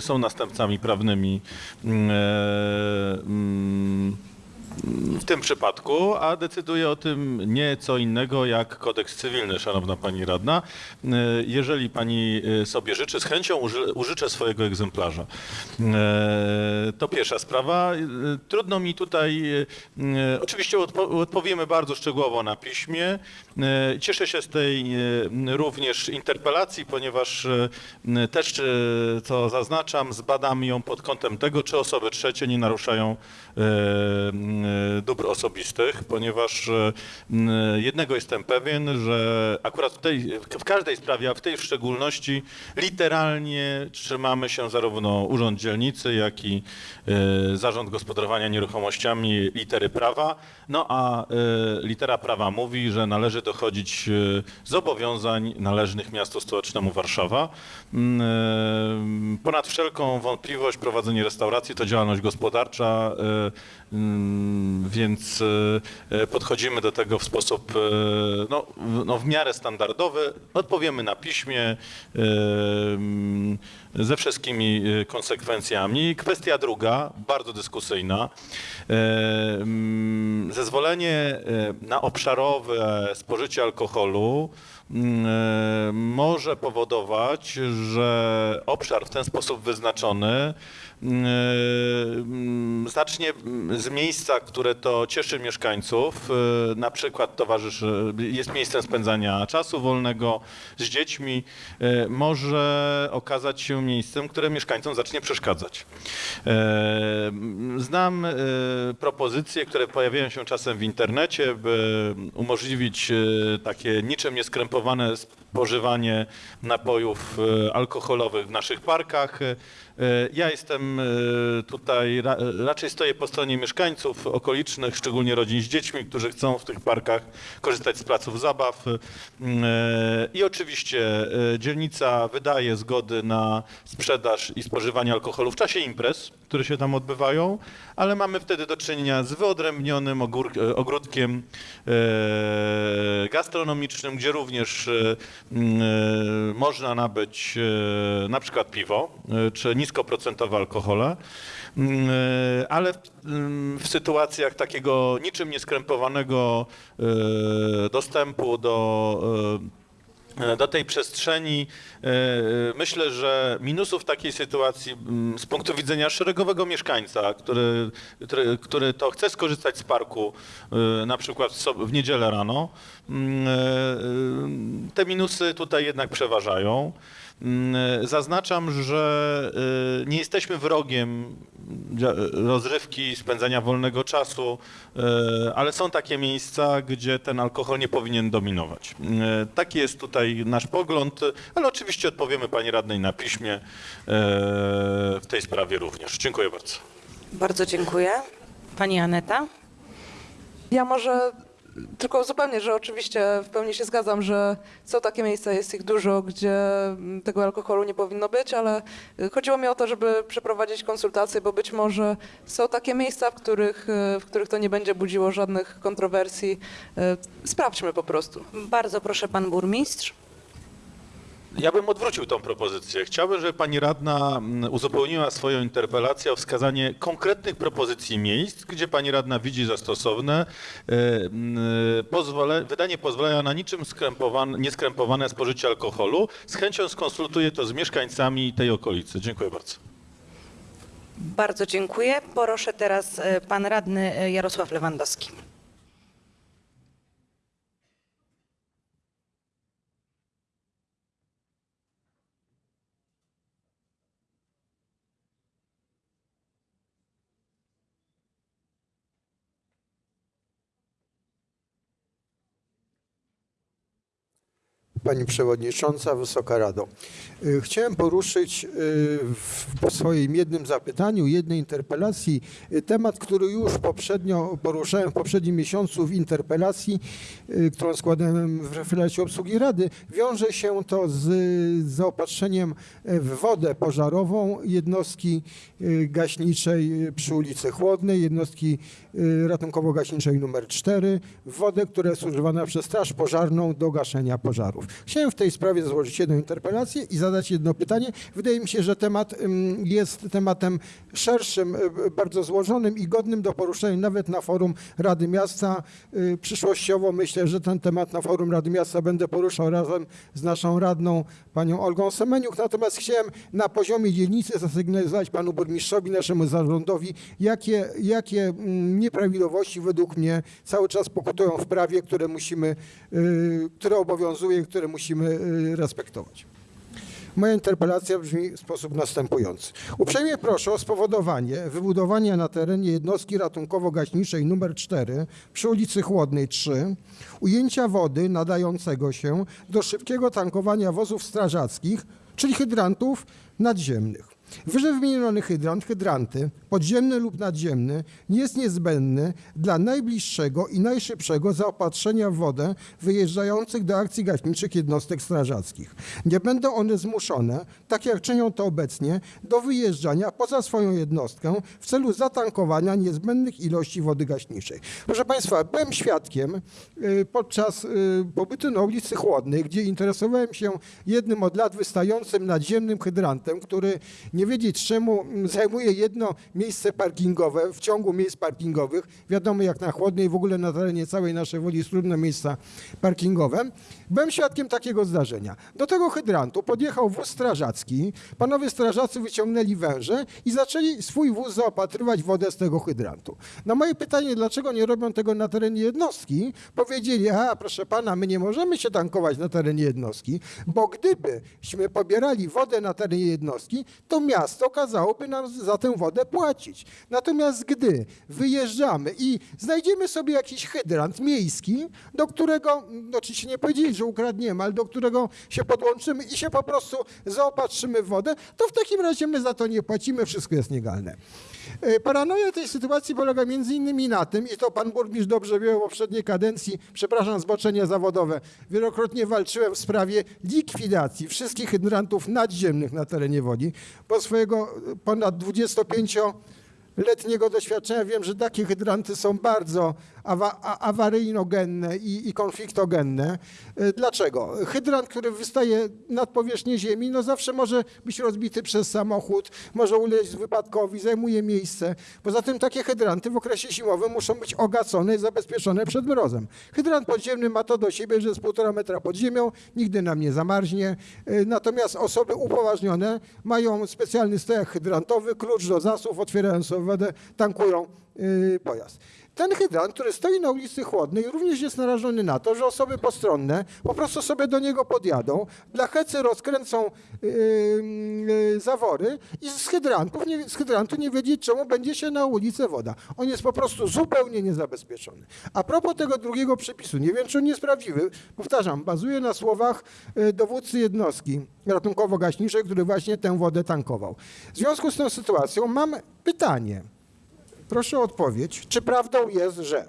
są następcami prawnymi y, mm, w tym przypadku, a decyduje o tym nie co innego jak kodeks cywilny, szanowna pani radna. E, Jeżeli pani e, sobie życzy, z chęcią uży, użyczę swojego egzemplarza. E, To pierwsza sprawa. Trudno mi tutaj, oczywiście odpo, odpowiemy bardzo szczegółowo na piśmie. E, Cieszę się z tej e, również interpelacji, ponieważ e, też, co zaznaczam, zbadam ją pod kątem tego, czy osoby trzecie nie naruszają dóbr osobistych, ponieważ jednego jestem pewien, że akurat w, tej, w każdej sprawie, a w tej w szczególności, literalnie trzymamy się zarówno Urząd Dzielnicy, jak i Zarząd Gospodarowania Nieruchomościami litery prawa. No a litera prawa mówi, że należy dochodzić e, zobowiązań należnych miastu stołecznemu Warszawa. Mm, e, Ponad wszelką wątpliwość prowadzenie restauracji to działalność gospodarcza, e, więc e, e, podchodzimy do tego w sposób e, no, no, w miarę standardowy. Odpowiemy na piśmie mm, ze wszystkimi konsekwencjami. Kwestia druga, bardzo dyskusyjna. Mm, Zezwolenie na obszarowe spożycie alkoholu mm, może powodować, że obszar w ten sposób wyznaczony zacznie mm, z miejsca, które to cieszy mieszkańców, e, na przykład towarzyszy, jest miejscem spędzania czasu wolnego z dziećmi, może okazać się miejscem, które mieszkańcom zacznie przeszkadzać. Znam propozycje, które pojawiają się czasem w internecie, by umożliwić takie niczym nieskrępowane spożywanie napojów alkoholowych w naszych parkach. E, Ja jestem e, tutaj, ra- raczej stoję po stronie mieszkańców okolicznych, szczególnie rodzin z dziećmi, którzy chcą w tych parkach korzystać z placów zabaw. E, I oczywiście dzielnica wydaje zgody na sprzedaż i spożywanie alkoholu w czasie imprez, które się tam odbywają, ale mamy wtedy do czynienia z wyodrębnionym ogródkiem gastronomicznym, gdzie również można nabyć na przykład piwo czy niskoprocentowe alkohole. Mm, e, Ale w, mm, w sytuacjach takiego niczym nieskrępowanego e, dostępu do e, do tej przestrzeni. Myślę, że minusów takiej sytuacji mm, z punktu widzenia szeregowego mieszkańca, który, który, który to chce skorzystać z parku na przykład w niedzielę rano, te minusy tutaj jednak przeważają. Mm, Zaznaczam, że y, nie jesteśmy wrogiem dzia- rozrywki, spędzania wolnego czasu, ale są takie miejsca, gdzie ten alkohol nie powinien dominować. Taki jest tutaj nasz pogląd, ale oczywiście odpowiemy pani radnej na piśmie w tej sprawie również. Dziękuję bardzo. Bardzo dziękuję. Pani Aneta? Ja może tylko uzupełnię, że oczywiście w pełni się zgadzam, że są takie miejsca, jest ich dużo, gdzie mm, tego alkoholu nie powinno być, ale y, chodziło mi o to, żeby przeprowadzić konsultacje, bo być może są takie miejsca, w których, y, w których to nie będzie budziło żadnych kontrowersji. Y, Sprawdźmy po prostu. Bardzo proszę, pan burmistrz. Ja bym odwrócił tą propozycję. Chciałbym, żeby pani radna mm, uzupełniła swoją interpelację o wskazanie konkretnych propozycji miejsc, gdzie pani radna widzi za stosowne e, mm, pozwole, wydanie pozwolenia na niczym skrępowane, nieskrępowane spożycie alkoholu. Z chęcią skonsultuję to z mieszkańcami tej okolicy. Dziękuję bardzo. Bardzo dziękuję. Proszę teraz e, pan radny e, Jarosław Lewandowski. Pani Przewodnicząca, Wysoka Rado. Y, Chciałem poruszyć y, w swoim jednym zapytaniu, jednej interpelacji y, temat, który już poprzednio poruszałem w poprzednim miesiącu w interpelacji, którą składałem w referacie obsługi Rady. Wiąże się to z zaopatrzeniem w wodę pożarową jednostki gaśniczej przy ulicy Chłodnej, jednostki ratunkowo-gaśniczej numer 4, w wodę, która jest używana przez Straż Pożarną do gaszenia pożarów. Chciałem w tej sprawie złożyć jedną interpelację i zadać jedno pytanie. Wydaje mi się, że temat jest tematem szerszym, y, bardzo złożonym i godnym do poruszenia nawet na forum Rady Miasta. Y, Przyszłościowo myślę, że ten temat na forum Rady Miasta będę poruszał razem z naszą radną, panią Olgą Semeniuk. Natomiast chciałem na poziomie dzielnicy zasygnalizować panu burmistrzowi, naszemu zarządowi, jakie, jakie nieprawidłowości według mnie cały czas pokutują w prawie, które musimy, y, które obowiązuje, które musimy respektować. Moja interpelacja brzmi w sposób następujący. Uprzejmie proszę o spowodowanie wybudowania na terenie jednostki ratunkowo-gaśniczej nr 4 przy ulicy Chłodnej 3 ujęcia wody nadającego się do szybkiego tankowania wozów strażackich, czyli hydrantów nadziemnych. Wyżej wymieniony hydrant, hydranty, podziemny lub nadziemny, jest niezbędny dla najbliższego i najszybszego zaopatrzenia w wodę wyjeżdżających do akcji gaśniczych jednostek strażackich. Nie będą one zmuszone, tak jak czynią to obecnie, do wyjeżdżania poza swoją jednostkę w celu zatankowania niezbędnych ilości wody gaśniczej. Proszę Państwa, byłem świadkiem y, podczas y, pobytu na ulicy Chłodnej, gdzie interesowałem się jednym od lat wystającym nadziemnym hydrantem, który nie wiedzieć czemu mm, zajmuje jedno miejsce parkingowe w ciągu miejsc parkingowych. Wiadomo, jak na Chłodnej w ogóle na terenie całej naszej woli trudne miejsca parkingowe. Byłem świadkiem takiego zdarzenia. Do tego hydrantu podjechał wóz strażacki. Panowie strażacy wyciągnęli węże i zaczęli swój wóz zaopatrywać wodę z tego hydrantu. Na moje pytanie, dlaczego nie robią tego na terenie jednostki, powiedzieli, a proszę pana, my nie możemy się tankować na terenie jednostki, bo gdybyśmy pobierali wodę na terenie jednostki, to miasto kazałoby nam za tę wodę płacić. Natomiast gdy wyjeżdżamy i znajdziemy sobie jakiś hydrant miejski, do którego, no oczywiście nie powiedzieli, że ukradniemy, ale do którego się podłączymy i się po prostu zaopatrzymy w wodę, to w takim razie my za to nie płacimy, wszystko jest legalne. E, Paranoja tej sytuacji polega między innymi na tym, i to pan burmistrz dobrze wie w poprzedniej kadencji, przepraszam, zboczenie zawodowe, wielokrotnie walczyłem w sprawie likwidacji wszystkich hydrantów nadziemnych na terenie Woli, bo swojego ponad 25 letniego doświadczenia. Wiem, że takie hydranty są bardzo awa- awaryjnogenne i, i konfliktogenne. E, Dlaczego? Hydrant, który wystaje nad powierzchnię ziemi, no zawsze może być rozbity przez samochód, może ulec wypadkowi, zajmuje miejsce. Poza tym takie hydranty w okresie zimowym muszą być ogacone i zabezpieczone przed mrozem. Hydrant podziemny ma to do siebie, że jest półtora metra pod ziemią, nigdy nam nie zamarznie. E, Natomiast osoby upoważnione mają specjalny stojak hydrantowy, klucz do zasów, otwierają sobie wodę, tankują y, pojazd. Ten hydrant, który stoi na ulicy Chłodnej, również jest narażony na to, że osoby postronne po prostu sobie do niego podjadą, dla hecy rozkręcą y, y, zawory i z, hydrantów, nie, z hydrantu nie wiedzieć, czemu będzie się na ulicę woda. On jest po prostu zupełnie niezabezpieczony. A propos tego drugiego przepisu, nie wiem, czy on jest prawdziwy, powtarzam, bazuje na słowach y, dowódcy jednostki ratunkowo-gaśniczej, który właśnie tę wodę tankował. W związku z tą sytuacją mam pytanie. Proszę o odpowiedź, czy prawdą jest, że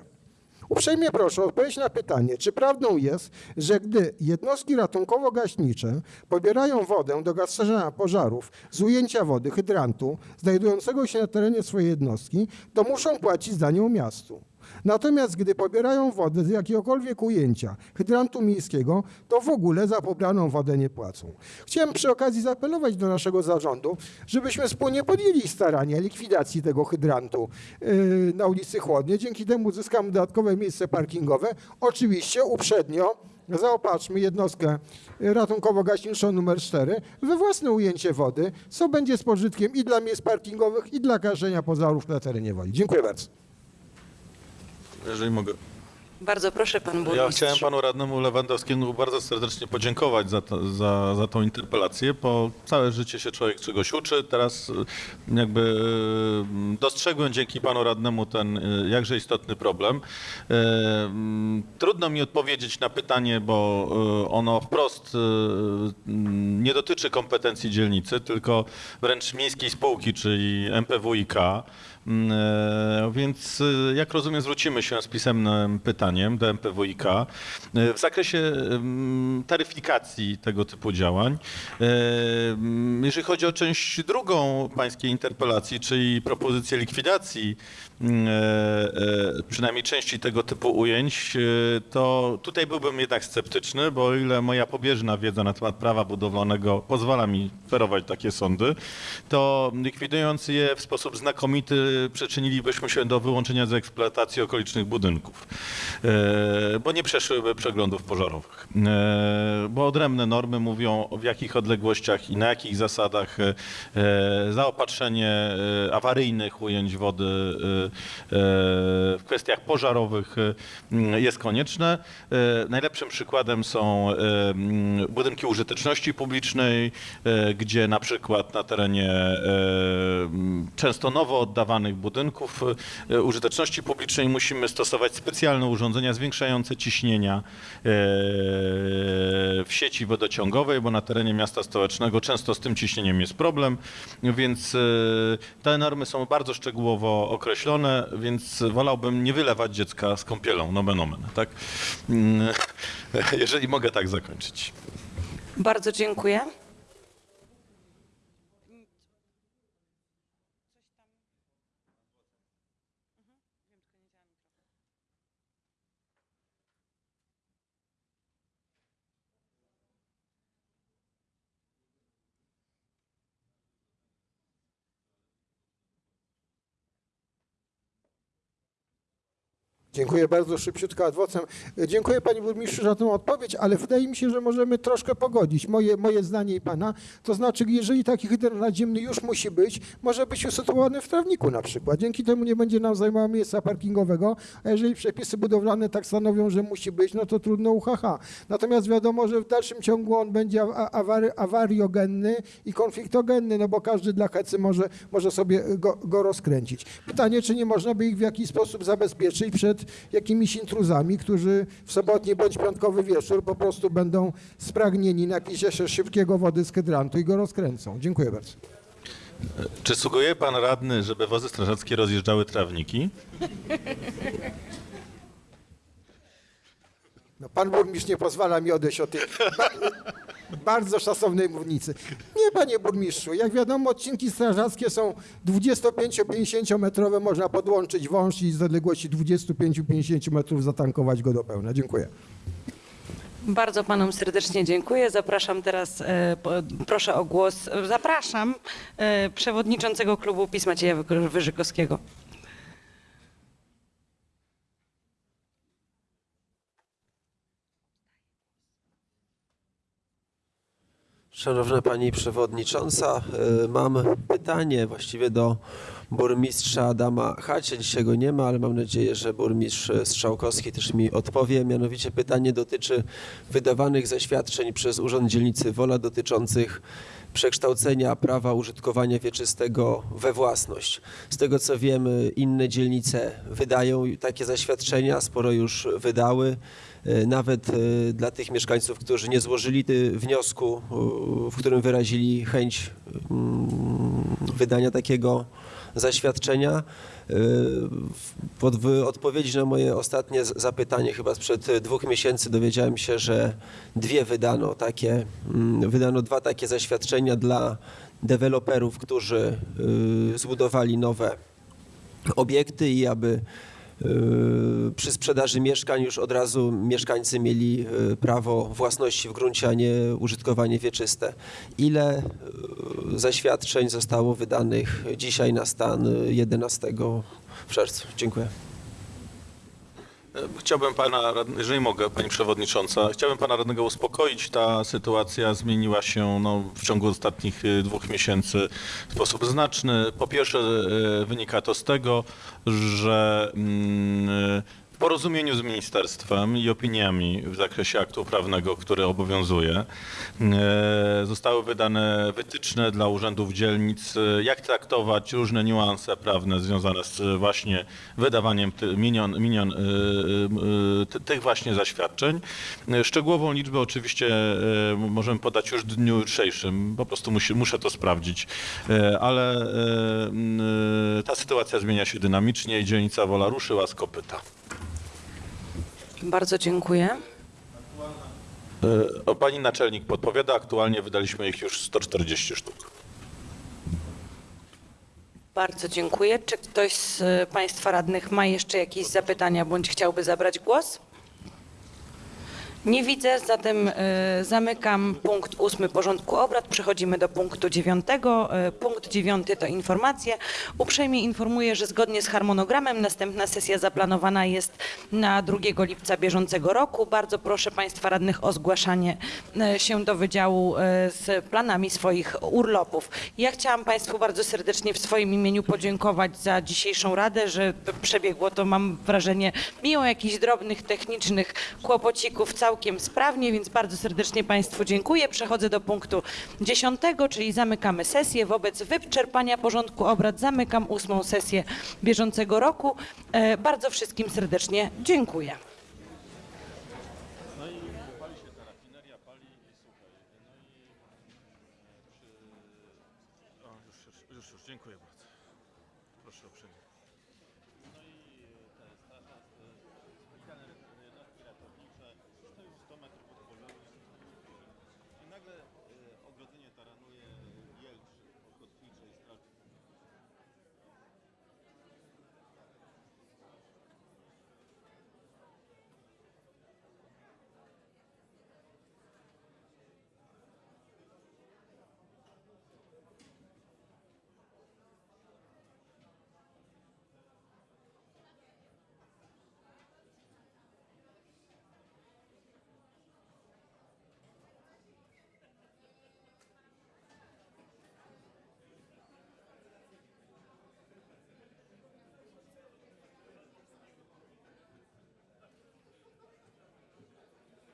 Uprzejmie proszę o odpowiedź na pytanie, czy prawdą jest, że gdy jednostki ratunkowo-gaśnicze pobierają wodę do gaszenia pożarów z ujęcia wody hydrantu znajdującego się na terenie swojej jednostki, to muszą płacić za nią miastu. Natomiast gdy pobierają wodę z jakiegokolwiek ujęcia hydrantu miejskiego, to w ogóle za pobraną wodę nie płacą. Chciałem przy okazji zaapelować do naszego zarządu, żebyśmy wspólnie podjęli starania likwidacji tego hydrantu yy, na ulicy Chłodnie. Dzięki temu uzyskamy dodatkowe miejsce parkingowe. Oczywiście uprzednio zaopatrzmy jednostkę ratunkowo-gaśniczą numer 4 we własne ujęcie wody, co będzie z pożytkiem i dla miejsc parkingowych, i dla gaszenia pożarów na terenie woli. Dziękuję bardzo. Jeżeli mogę. Bardzo proszę, pan burmistrz. Ja chciałem panu radnemu Lewandowskiemu bardzo serdecznie podziękować za, to, za, za tą interpelację, bo całe życie się człowiek czegoś uczy. Teraz y, jakby y, dostrzegłem dzięki panu radnemu ten y, jakże istotny problem. Y, mm, Trudno mi odpowiedzieć na pytanie, bo y, ono wprost mm, nie dotyczy kompetencji dzielnicy, tylko wręcz miejskiej spółki, czyli MPWiK. Mm, e, Więc e, jak rozumiem, zwrócimy się z pisemnym pytaniem do MPWiK e, w zakresie mm, taryfikacji tego typu działań. Mm, Jeżeli chodzi o część drugą pańskiej interpelacji, czyli propozycję likwidacji przynajmniej części tego typu ujęć, to tutaj byłbym jednak sceptyczny, bo o ile moja pobieżna wiedza na temat prawa budowlanego pozwala mi ferować takie sądy, to likwidując je w sposób znakomity przyczynilibyśmy się do wyłączenia z eksploatacji okolicznych budynków, e, bo nie przeszłyby przeglądów pożarowych. E, Bo odrębne normy mówią w jakich odległościach i na jakich zasadach e, zaopatrzenie awaryjnych ujęć wody w kwestiach pożarowych jest konieczne. Najlepszym przykładem są budynki użyteczności publicznej, gdzie na przykład na terenie często nowo oddawanych budynków e, użyteczności publicznej musimy stosować specjalne urządzenia zwiększające ciśnienia e, w sieci wodociągowej, bo na terenie miasta stołecznego często z tym ciśnieniem jest problem, więc e, te normy są bardzo szczegółowo określone, więc wolałbym nie wylewać dziecka z kąpielą, nomen omen, tak? Mm, Jeżeli mogę tak zakończyć. Bardzo dziękuję. Dziękuję bardzo, szybciutko adwocem. Dziękuję Panie Burmistrzu za tę odpowiedź, ale wydaje mi się, że możemy troszkę pogodzić moje, moje zdanie i Pana. To znaczy, jeżeli taki hydrant nadziemny już musi być, może być usytuowany w trawniku na przykład. Dzięki temu nie będzie nam zajmował miejsca parkingowego, a jeżeli przepisy budowlane tak stanowią, że musi być, no to trudno uhaha. Natomiast wiadomo, że w dalszym ciągu on będzie awary, awariogenny i konfliktogenny, no bo każdy dla hecy może, może sobie go, go rozkręcić. Pytanie, czy nie można by ich w jakiś sposób zabezpieczyć przed jakimiś intruzami, którzy w sobotni bądź piątkowy wieczór po prostu będą spragnieni napicia się szybkiego wody z hydrantu i go rozkręcą. Dziękuję bardzo. Czy sugeruje pan radny, żeby wozy strażackie rozjeżdżały trawniki? No, pan burmistrz nie pozwala mi odejść od tej ba bardzo szacownej mównicy. Nie, panie burmistrzu, jak wiadomo, odcinki strażackie są 25-50 metrowe, można podłączyć wąż i z odległości 25-50 metrów zatankować go do pełna. Dziękuję. Bardzo panom serdecznie dziękuję. Zapraszam teraz, e, po, proszę o głos, zapraszam e, przewodniczącego klubu PiS Macieja Wy- Wyżykowskiego. Szanowna Pani Przewodnicząca, y, mam pytanie właściwie do burmistrza Adama Hacie. Dzisiaj go nie ma, ale mam nadzieję, że burmistrz Strzałkowski też mi odpowie. Mianowicie pytanie dotyczy wydawanych zaświadczeń przez Urząd Dzielnicy Wola dotyczących przekształcenia prawa użytkowania wieczystego we własność. Z tego co wiem, inne dzielnice wydają takie zaświadczenia, sporo już wydały. E, Nawet e, dla tych mieszkańców, którzy nie złożyli ty- wniosku, e, w którym wyrazili chęć mm, wydania takiego zaświadczenia. E, w- odpowiedzi na moje ostatnie zapytanie, chyba sprzed e, dwóch miesięcy, dowiedziałem się, że dwie wydano takie, mm, wydano dwa takie zaświadczenia dla deweloperów, którzy zbudowali nowe obiekty i aby przy sprzedaży mieszkań już od razu mieszkańcy mieli y, prawo własności w gruncie, a nie użytkowanie wieczyste. Ile y, zaświadczeń zostało wydanych dzisiaj na stan y, 11 w czerwcu? Dziękuję. Chciałbym pana, jeżeli mogę, pani przewodnicząca, chciałbym pana radnego uspokoić. Ta sytuacja zmieniła się no, w ciągu ostatnich y, dwóch miesięcy w sposób znaczny. Po pierwsze, y, wynika to z tego, że mm, porozumieniu z ministerstwem i opiniami w zakresie aktu prawnego, który obowiązuje, e, zostały wydane wytyczne dla urzędów dzielnic, jak traktować różne niuanse prawne związane z właśnie wydawaniem minion, minion, e, e, ty- tych właśnie zaświadczeń. Szczegółową liczbę oczywiście możemy podać już w dniu jutrzejszym, po prostu musi, muszę to sprawdzić, ale ta sytuacja zmienia się dynamicznie i dzielnica Wola ruszyła z kopyta. Bardzo dziękuję. E, O, pani naczelnik podpowiada, aktualnie wydaliśmy ich już 140 sztuk. Bardzo dziękuję. Czy ktoś z e, Państwa radnych ma jeszcze jakieś zapytania bądź chciałby zabrać głos? Nie widzę, zatem e, zamykam punkt ósmy porządku obrad. Przechodzimy do punktu dziewiątego. E, Punkt dziewiąty to informacje. Uprzejmie informuję, że zgodnie z harmonogramem następna sesja zaplanowana jest na 2 lipca bieżącego roku. Bardzo proszę Państwa radnych o zgłaszanie e, się do wydziału z planami swoich urlopów. Ja chciałam Państwu bardzo serdecznie w swoim imieniu podziękować za dzisiejszą radę, że przebiegło to, mam wrażenie, mimo jakichś drobnych technicznych kłopocików całkiem sprawnie, więc bardzo serdecznie Państwu dziękuję. Przechodzę do punktu dziesiątego, czyli zamykamy sesję. Wobec wyczerpania porządku obrad zamykam ósmą sesję bieżącego roku. E, Bardzo wszystkim serdecznie dziękuję.